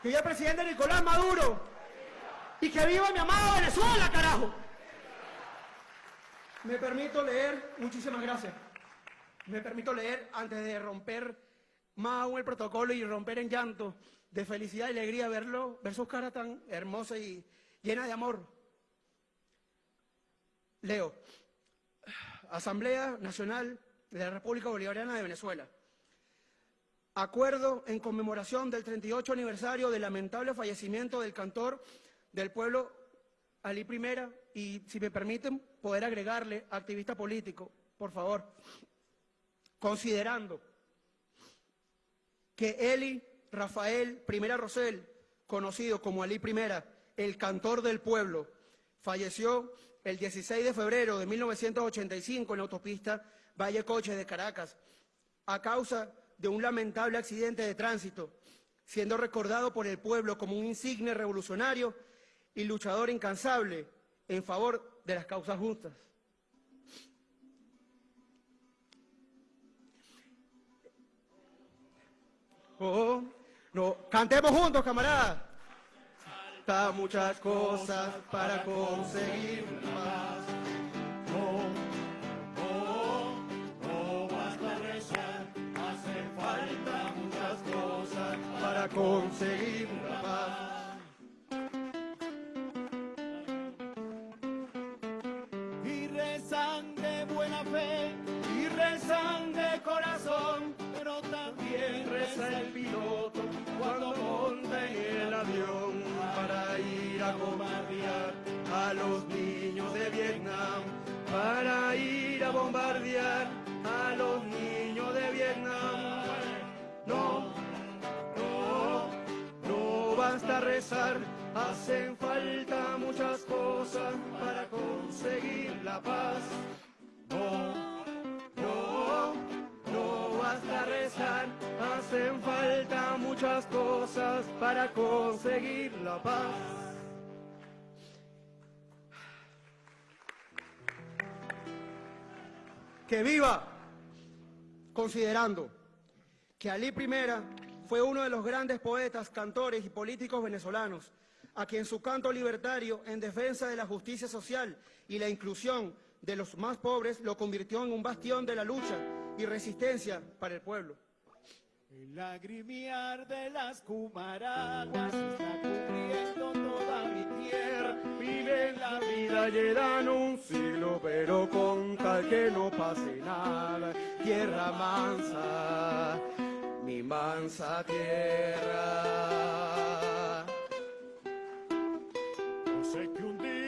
S15: ¡Que viva el presidente Nicolás Maduro! ¡Y que viva mi amado Venezuela, carajo! Me permito leer, muchísimas gracias. Me permito leer antes de romper más aún el protocolo y romper en llanto de felicidad y alegría verlo, ver sus caras tan hermosas y llenas de amor. Leo, Asamblea Nacional de la República Bolivariana de Venezuela. Acuerdo en conmemoración del 38 aniversario del lamentable fallecimiento del cantor del pueblo Ali Primera y, si me permiten, poder agregarle activista político, por favor, considerando que Eli Rafael Primera Rosell, conocido como Ali Primera, el cantor del pueblo, falleció el 16 de febrero de 1985 en la autopista Valle Coche de Caracas a causa de un lamentable accidente de tránsito, siendo recordado por el pueblo como un insigne revolucionario y luchador incansable en favor de las causas justas. Oh, no, cantemos juntos, camaradas. Falta muchas cosas para conseguir más. No, no, no basta rezar, hace falta muchas cosas para conseguir bombardear a los niños de Vietnam, para ir a bombardear a los niños de Vietnam. No, no, no basta rezar, hacen falta muchas cosas para conseguir la paz. No, no, no basta rezar, hacen falta muchas cosas para conseguir la paz. Que viva, considerando que Ali I fue uno de los grandes poetas, cantores y políticos venezolanos, a quien su canto libertario en defensa de la justicia social y la inclusión de los más pobres lo convirtió en un bastión de la lucha y resistencia para el pueblo.
S16: El de las está tierra.
S15: Vive la vida llevan un siglo, pero con tal que no pase nada. Tierra mansa, mi mansa tierra.
S16: Yo sé que un día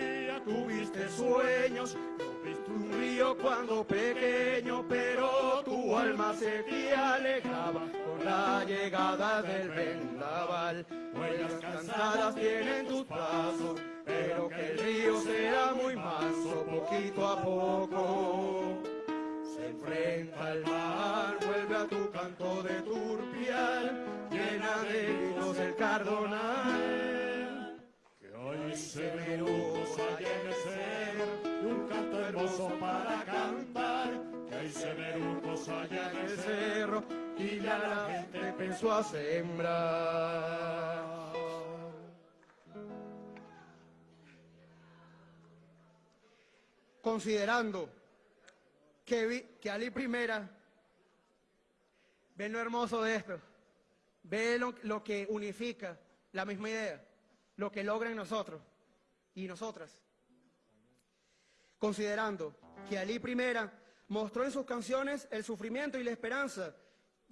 S15: Tuviste sueños, no viste un río cuando pequeño, pero tu alma se te alejaba con la llegada del vendaval. Huellas cansadas tienen tus pasos, empezó a. Considerando que, vi- que Ali Primera, ve lo hermoso de esto, ve lo, lo que unifica la misma idea, lo que logra en nosotros y nosotras. Considerando que Ali Primera mostró en sus canciones el sufrimiento y la esperanza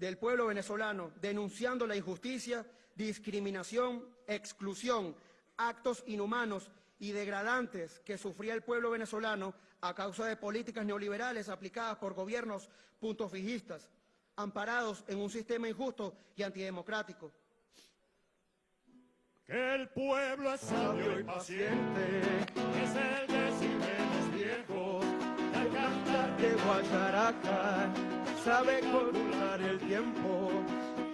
S15: del pueblo venezolano, denunciando la injusticia, discriminación, exclusión, actos inhumanos y degradantes que sufría el pueblo venezolano a causa de políticas neoliberales aplicadas por gobiernos puntofijistas, amparados en un sistema injusto y antidemocrático.
S16: que el pueblo es sabio y paciente, es el al cantar
S15: de sabe controlar el tiempo.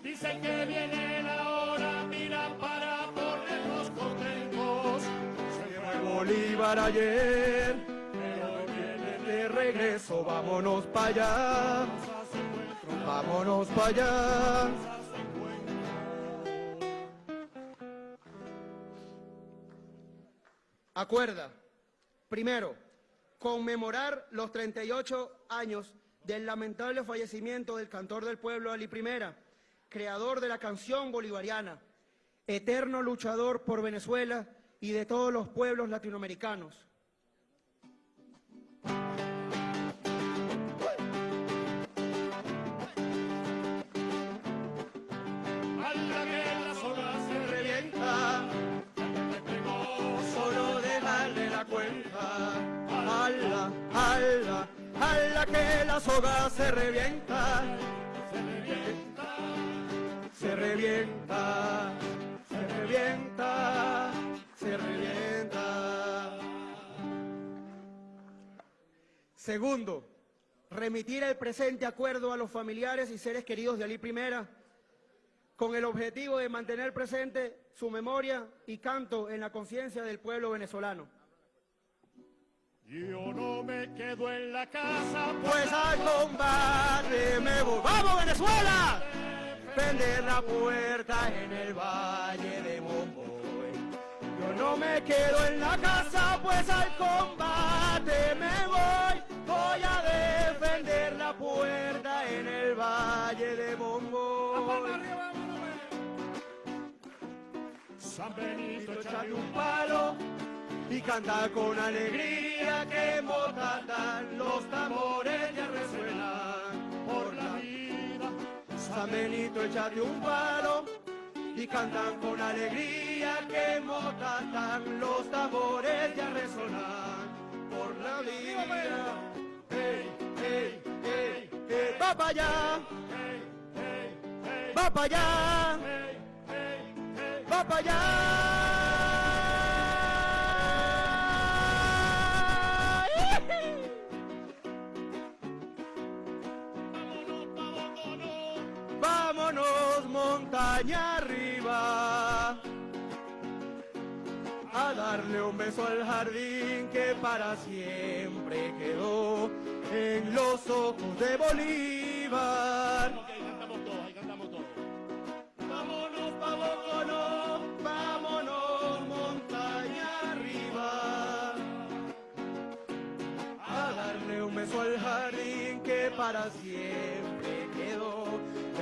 S16: Dicen que viene la hora, mira para ponernos contentos. Se fue
S15: Bolívar ayer, pero hoy viene de regreso, vámonos para allá, vámonos para allá. Acuerda, primero, conmemorar los 38 años del lamentable fallecimiento del cantor del pueblo Ali Primera, creador de la canción bolivariana, eterno luchador por Venezuela y de todos los pueblos latinoamericanos.
S16: Se
S15: revienta. Se revienta, se revienta, se revienta, se revienta. Segundo, remitir el presente acuerdo a los familiares y seres queridos de Ali Primera con el objetivo de mantener presente su memoria y canto en la conciencia del pueblo venezolano.
S16: Yo no me quedo en la casa,
S15: Pues al combate me voy. ¡Vamos, Venezuela! defender la puerta en el Valle de Momboy. Yo no me quedo en la casa, pues al combate me voy. Voy a defender la puerta en el Valle de Momboy.
S16: San Benito,
S15: Échale un palo y canta con alegría que motatan los tambores ya resuenan por la vida. San Benito, échate un palo y cantan con alegría que motatan los tambores ya resonan por la vida. Hey, hey, hey, hey, va para allá, va para allá, va para allá. Beso al jardín que para siempre quedó en los ojos de Bolívar. Vámonos pa' Boconó, vámonos montaña arriba a darle un beso al jardín que para siempre quedó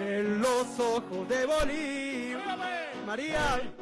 S15: en los ojos de Bolívar. María.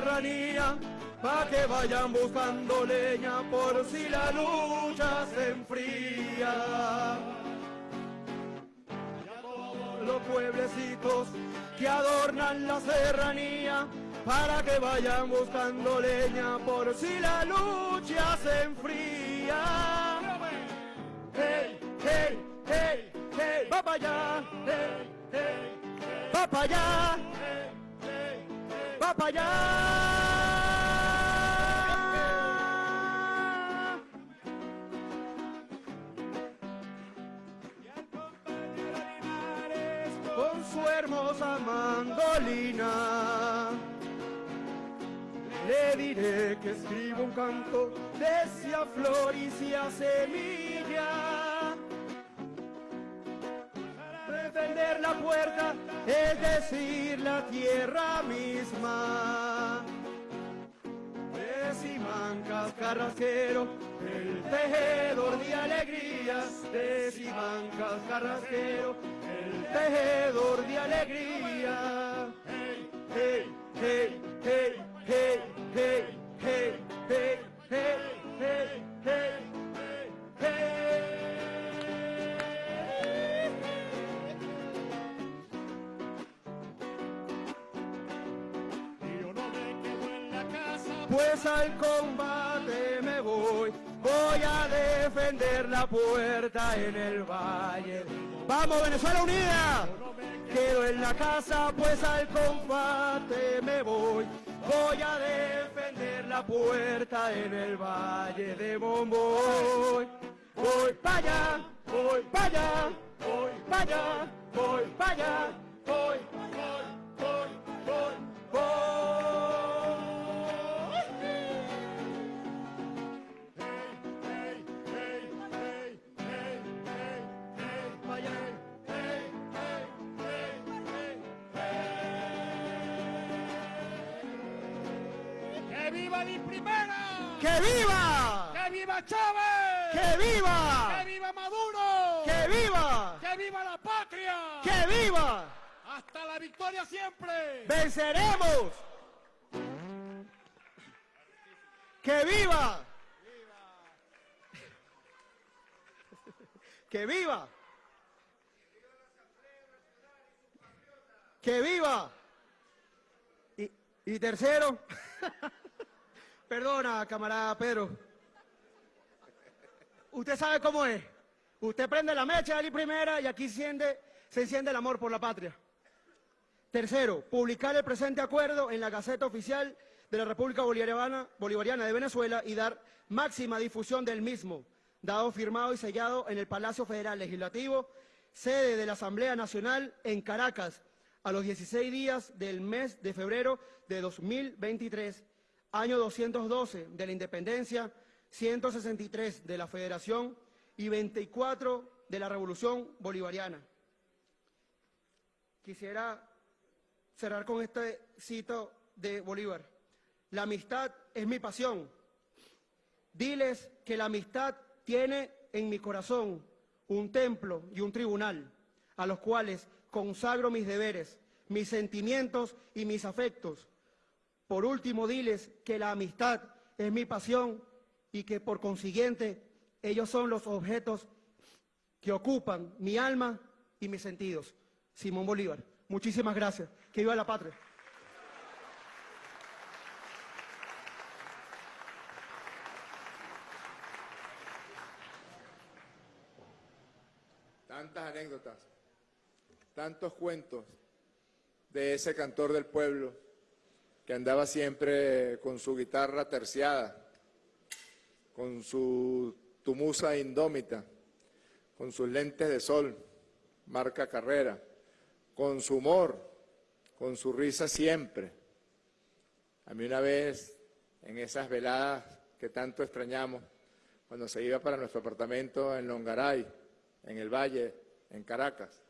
S15: Serranía, pa' que vayan buscando leña por si la lucha se enfría. Los pueblecitos que adornan la serranía, para que vayan buscando leña por si la lucha se enfría. Hey, hey, hey, hey, va para allá, hey, hey, va para allá, para allá. Con su hermosa mandolina le diré que escribo un canto, decía flor y sea semilla. Defender la puerta, es decir, la tierra misma. Simancas Carrasquero, el tejedor de alegrías. De Simancas Carrasquero, el tejedor de alegría. Hey, hey, hey, hey, hey, hey, hey, hey, hey, hey, hey. Pues al combate me voy, voy a defender la puerta en el valle. ¡Vamos, Venezuela Unida! Quedo en la casa, pues al combate me voy. Voy a defender la puerta en el valle de Bomboy. Voy para allá, voy para allá, voy para allá, voy para allá, voy, voy, voy,
S16: viva mi primera!
S15: ¡Que viva!
S16: ¡Que viva Chávez!
S15: ¡Que viva!
S16: ¡Que viva Maduro!
S15: ¡Que viva!
S16: ¡Que viva la patria!
S15: ¡Que viva!
S16: ¡Hasta la victoria siempre!
S15: ¡Venceremos! ¡Que viva! ¡Que viva! ¡Que viva! Y, y tercero, (laughs) perdona, camarada Pedro. usted sabe cómo es. Usted prende la mecha de Ali Primera y aquí enciende- se enciende el amor por la patria. Tercero, publicar el presente acuerdo en la Gaceta Oficial de la República Bolivariana de Venezuela y dar máxima difusión del mismo, dado firmado y sellado en el Palacio Federal Legislativo, sede de la Asamblea Nacional en Caracas, a los 16 días del mes de febrero de 2023, año 212 de la Independencia, 163 de la Federación y 24 de la Revolución Bolivariana. Quisiera cerrar con este cito de Bolívar. La amistad es mi pasión. Diles que la amistad tiene en mi corazón un templo y un tribunal, a los cuales consagro mis deberes, mis sentimientos y mis afectos. Por último, diles que la amistad es mi pasión y que por consiguiente ellos son los objetos que ocupan mi alma y mis sentidos. Simón Bolívar. Muchísimas gracias. Que viva la patria.
S1: Tantas anécdotas, tantos cuentos de ese cantor del pueblo que andaba siempre con su guitarra terciada, con su tumusa indómita, con sus lentes de sol, marca carrera, con su humor, con su risa siempre. A mí una vez, en esas veladas que tanto extrañamos, cuando se iba para nuestro apartamento en Longaray, en el Valle, en Caracas,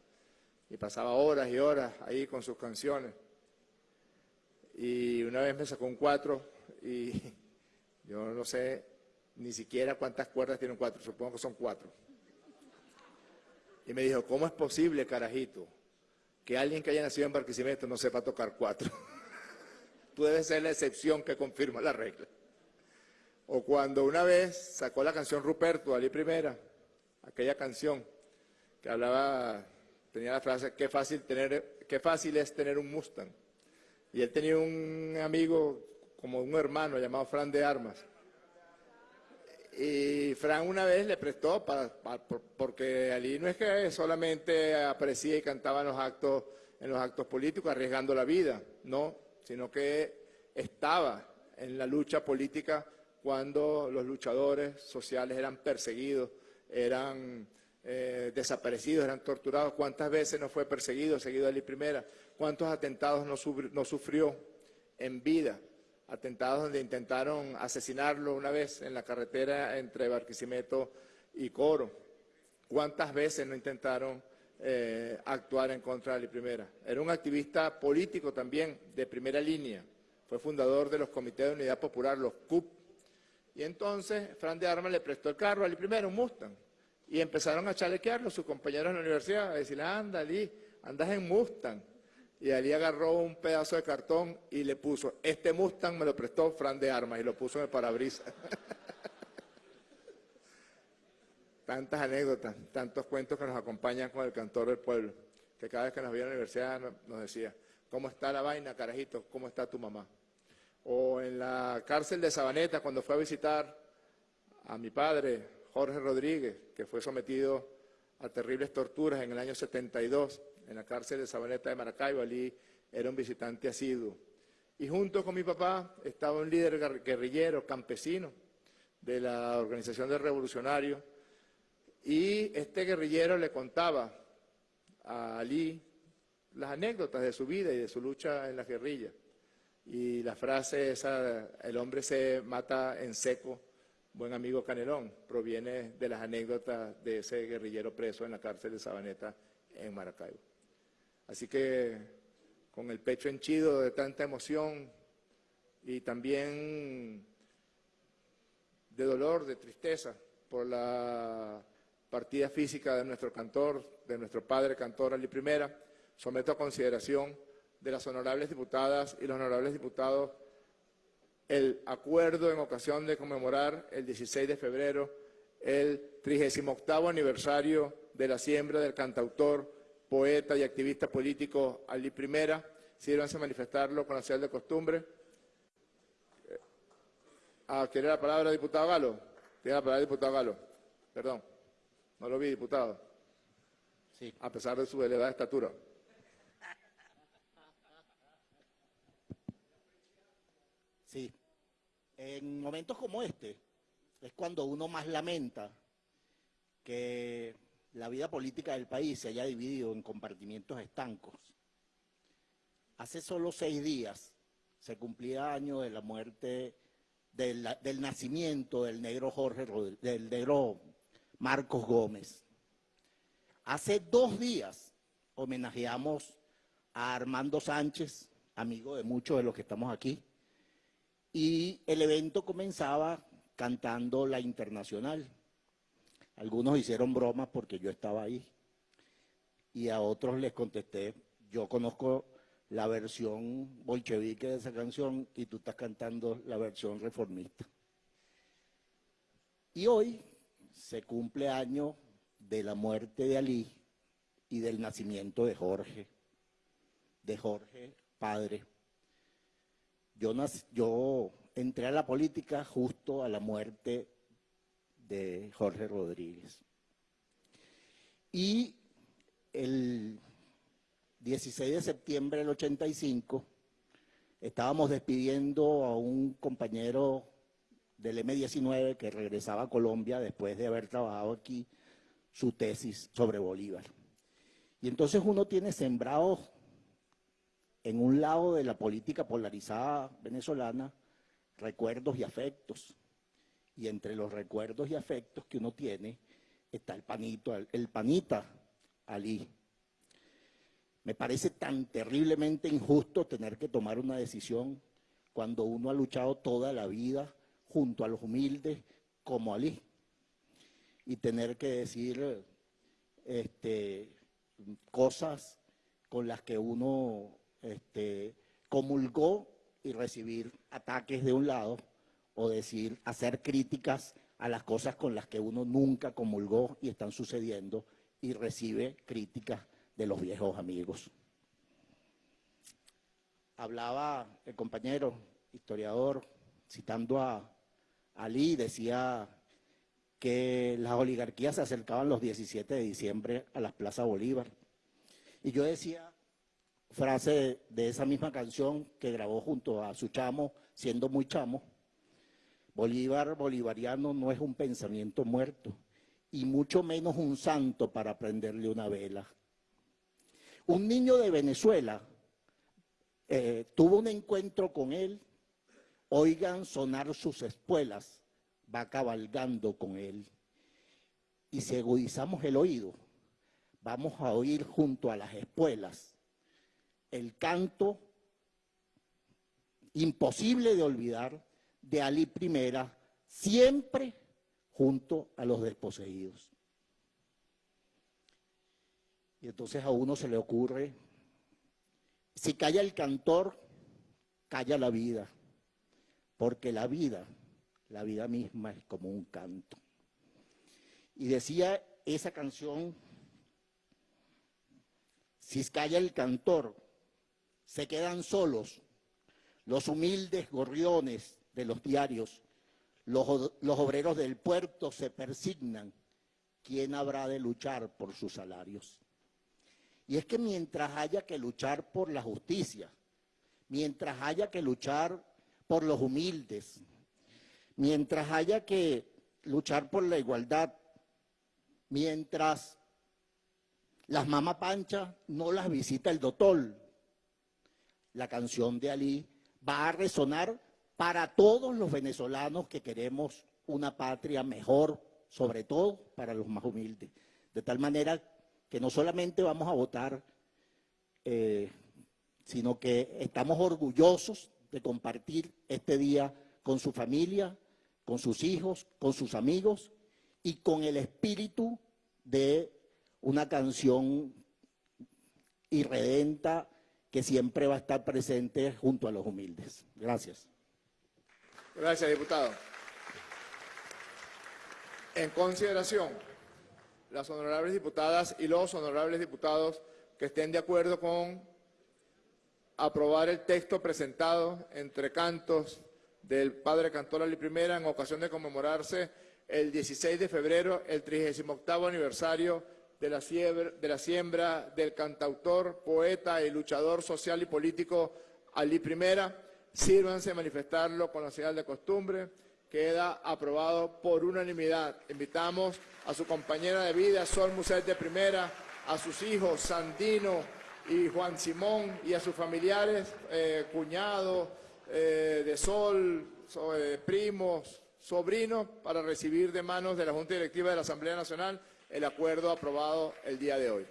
S1: y pasaba horas y horas ahí con sus canciones. Y una vez me sacó un cuatro y (laughs) yo no sé ni siquiera cuántas cuerdas tiene un cuatro, supongo que son cuatro. Y me dijo, ¿cómo es posible, carajito, que alguien que haya nacido en Barquisimeto no sepa tocar cuatro? (laughs) Tú debes ser la excepción que confirma la regla. O cuando una vez sacó la canción Ruperto, Ali Primera, aquella canción que hablaba, tenía la frase, qué fácil, tener, qué fácil es tener un Mustang. Y él tenía un amigo, como un hermano, llamado Fran de Armas. Y Fran una vez le prestó, para, para- por- porque Ali no es que solamente aparecía y cantaba los, actos, en los actos políticos arriesgando la vida, no, sino que estaba en la lucha política cuando los luchadores sociales eran perseguidos, eran eh, desaparecidos, eran torturados. ¿Cuántas veces no fue perseguido, seguido Ali Primera? ¿Cuántos atentados no sufrió en vida? Atentados donde intentaron asesinarlo una vez en la carretera entre Barquisimeto y Coro. ¿Cuántas veces no intentaron eh, actuar en contra de Ali Primera? Era un activista político también de primera línea. Fue fundador de los comités de unidad popular, los CUP. Y entonces Fran de Armas le prestó el carro a Ali Primera, un Mustang. Y empezaron a chalequearlo sus compañeros en la universidad, a decirle, anda Ali, andas en Mustang. Y Ali agarró un pedazo de cartón y le puso, este Mustang me lo prestó Fran de Armas y lo puso en el parabrisas. (laughs) Tantas anécdotas, tantos cuentos que nos acompañan con el cantor del pueblo, que cada vez que nos veía en la universidad nos- decía, ¿cómo está la vaina, carajito? ¿Cómo está tu mamá? O en la cárcel de Sabaneta, cuando fue a visitar a mi padre, Jorge Rodríguez, que fue sometido a terribles torturas en el año 72 en la cárcel de Sabaneta de Maracaibo. Allí era un visitante asiduo. Y junto con mi papá estaba un líder guer- guerrillero, campesino, de la Organización de Revolucionarios. Y este guerrillero le contaba a Ali las anécdotas de su vida y de su lucha en las guerrillas. Y la frase esa, el hombre se mata en seco, buen amigo Canelón, proviene de las anécdotas de ese guerrillero preso en la cárcel de Sabaneta en Maracaibo. Así que con el pecho henchido de tanta emoción y también de dolor, de tristeza por la partida física de nuestro cantor, de nuestro padre cantor Ali Primera, someto a consideración de las honorables diputadas y los honorables diputados el acuerdo en ocasión de conmemorar el 16 de febrero el 38 aniversario de la siembra del cantautor, poeta y activista político Ali Primera. Sírvanse a manifestarlo con la señal de costumbre. Ah, ¿Quiere la palabra, diputado Galo? Tiene la palabra, diputado Galo. Perdón, no lo vi, diputado.
S17: Sí.
S1: A pesar de su elevada estatura.
S17: Sí. En momentos como este es cuando uno más lamenta que la vida política del país se haya dividido en compartimientos estancos. Hace solo seis días se cumplía año de la muerte, del, nacimiento del negro Jorge, del negro Marcos Gómez. Hace dos días homenajeamos a Armando Sánchez, amigo de muchos de los que estamos aquí, y el evento comenzaba cantando la internacional. Algunos hicieron bromas porque yo estaba ahí y a otros les contesté, yo conozco la versión bolchevique de esa canción y tú estás cantando la versión reformista. Y hoy se cumple año de la muerte de Ali y del nacimiento de Jorge, de Jorge padre. Yo, entré a la política justo a la muerte de Jorge Rodríguez. Y el 16 de septiembre del 85 estábamos despidiendo a un compañero del M19 que regresaba a Colombia después de haber trabajado aquí su tesis sobre Bolívar. Y entonces uno tiene sembrado en un lado de la política polarizada venezolana recuerdos y afectos. Y entre los recuerdos y afectos que uno tiene está el panito, el panita Ali. Me parece tan terriblemente injusto tener que tomar una decisión cuando uno ha luchado toda la vida junto a los humildes como Ali. Y tener que decir este, cosas con las que uno este, comulgó y recibir ataques de un lado o decir, hacer críticas a las cosas con las que uno nunca comulgó y están sucediendo y recibe críticas de los viejos amigos. Hablaba el compañero historiador, citando a Ali, decía que las oligarquías se acercaban los 17 de diciembre a las plazas Bolívar. Y yo decía, frase de, esa misma canción que grabó junto a su chamo, siendo muy chamo, Bolívar bolivariano no es un pensamiento muerto, y mucho menos un santo para prenderle una vela. Un niño de Venezuela eh, tuvo un encuentro con él, oigan sonar sus espuelas, va cabalgando con él. Y si agudizamos el oído, vamos a oír junto a las espuelas el canto imposible de olvidar de Ali I, siempre junto a los desposeídos. Y entonces a uno se le ocurre, si calla el cantor, calla la vida, porque la vida, la vida misma es como un canto. Y decía esa canción, si calla el cantor, se quedan solos los humildes gorriones de los diarios, los, los obreros del puerto se persignan, ¿quién habrá de luchar por sus salarios? Y es que mientras haya que luchar por la justicia, mientras haya que luchar por los humildes, mientras haya que luchar por la igualdad, mientras las mamá pancha no las visita el doctor, la canción de Ali va a resonar para todos los venezolanos que queremos una patria mejor, sobre todo para los más humildes. De tal manera que no solamente vamos a votar, eh, sino que estamos orgullosos de compartir este día con su familia, con sus hijos, con sus amigos y con el espíritu de una canción irredenta que siempre va a estar presente junto a los humildes. Gracias.
S1: Gracias, diputado. En consideración, las honorables diputadas y los honorables diputados que estén de acuerdo con aprobar el texto presentado entre cantos del padre cantor Ali I en ocasión de conmemorarse el 16 de febrero el 38 aniversario de la, de la siembra del cantautor, poeta y luchador social y político Ali Primera. Sírvanse a manifestarlo con la señal de costumbre. Queda aprobado por unanimidad. Invitamos a su compañera de vida, Sol Muset de Primera, a sus hijos, Sandino y Juan Simón, y a sus familiares, eh, cuñados eh, de Sol, so- eh, primos, sobrinos, para recibir de manos de la Junta Directiva de la Asamblea Nacional el acuerdo aprobado el día de hoy.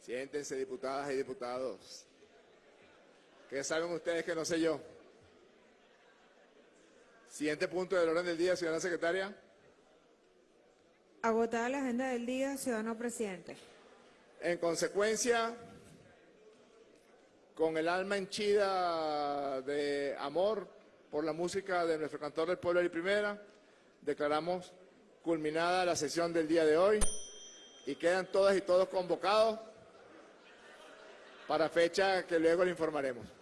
S1: Siéntense, diputadas y diputados. ¿Qué saben ustedes que no sé yo? Siguiente punto del orden del día, señora secretaria.
S2: Agotada la agenda del día, ciudadano presidente.
S1: En consecuencia, con el alma henchida de amor por la música de nuestro cantor del pueblo y primera, declaramos culminada la sesión del día de hoy y quedan todas y todos convocados para fecha que luego le informaremos.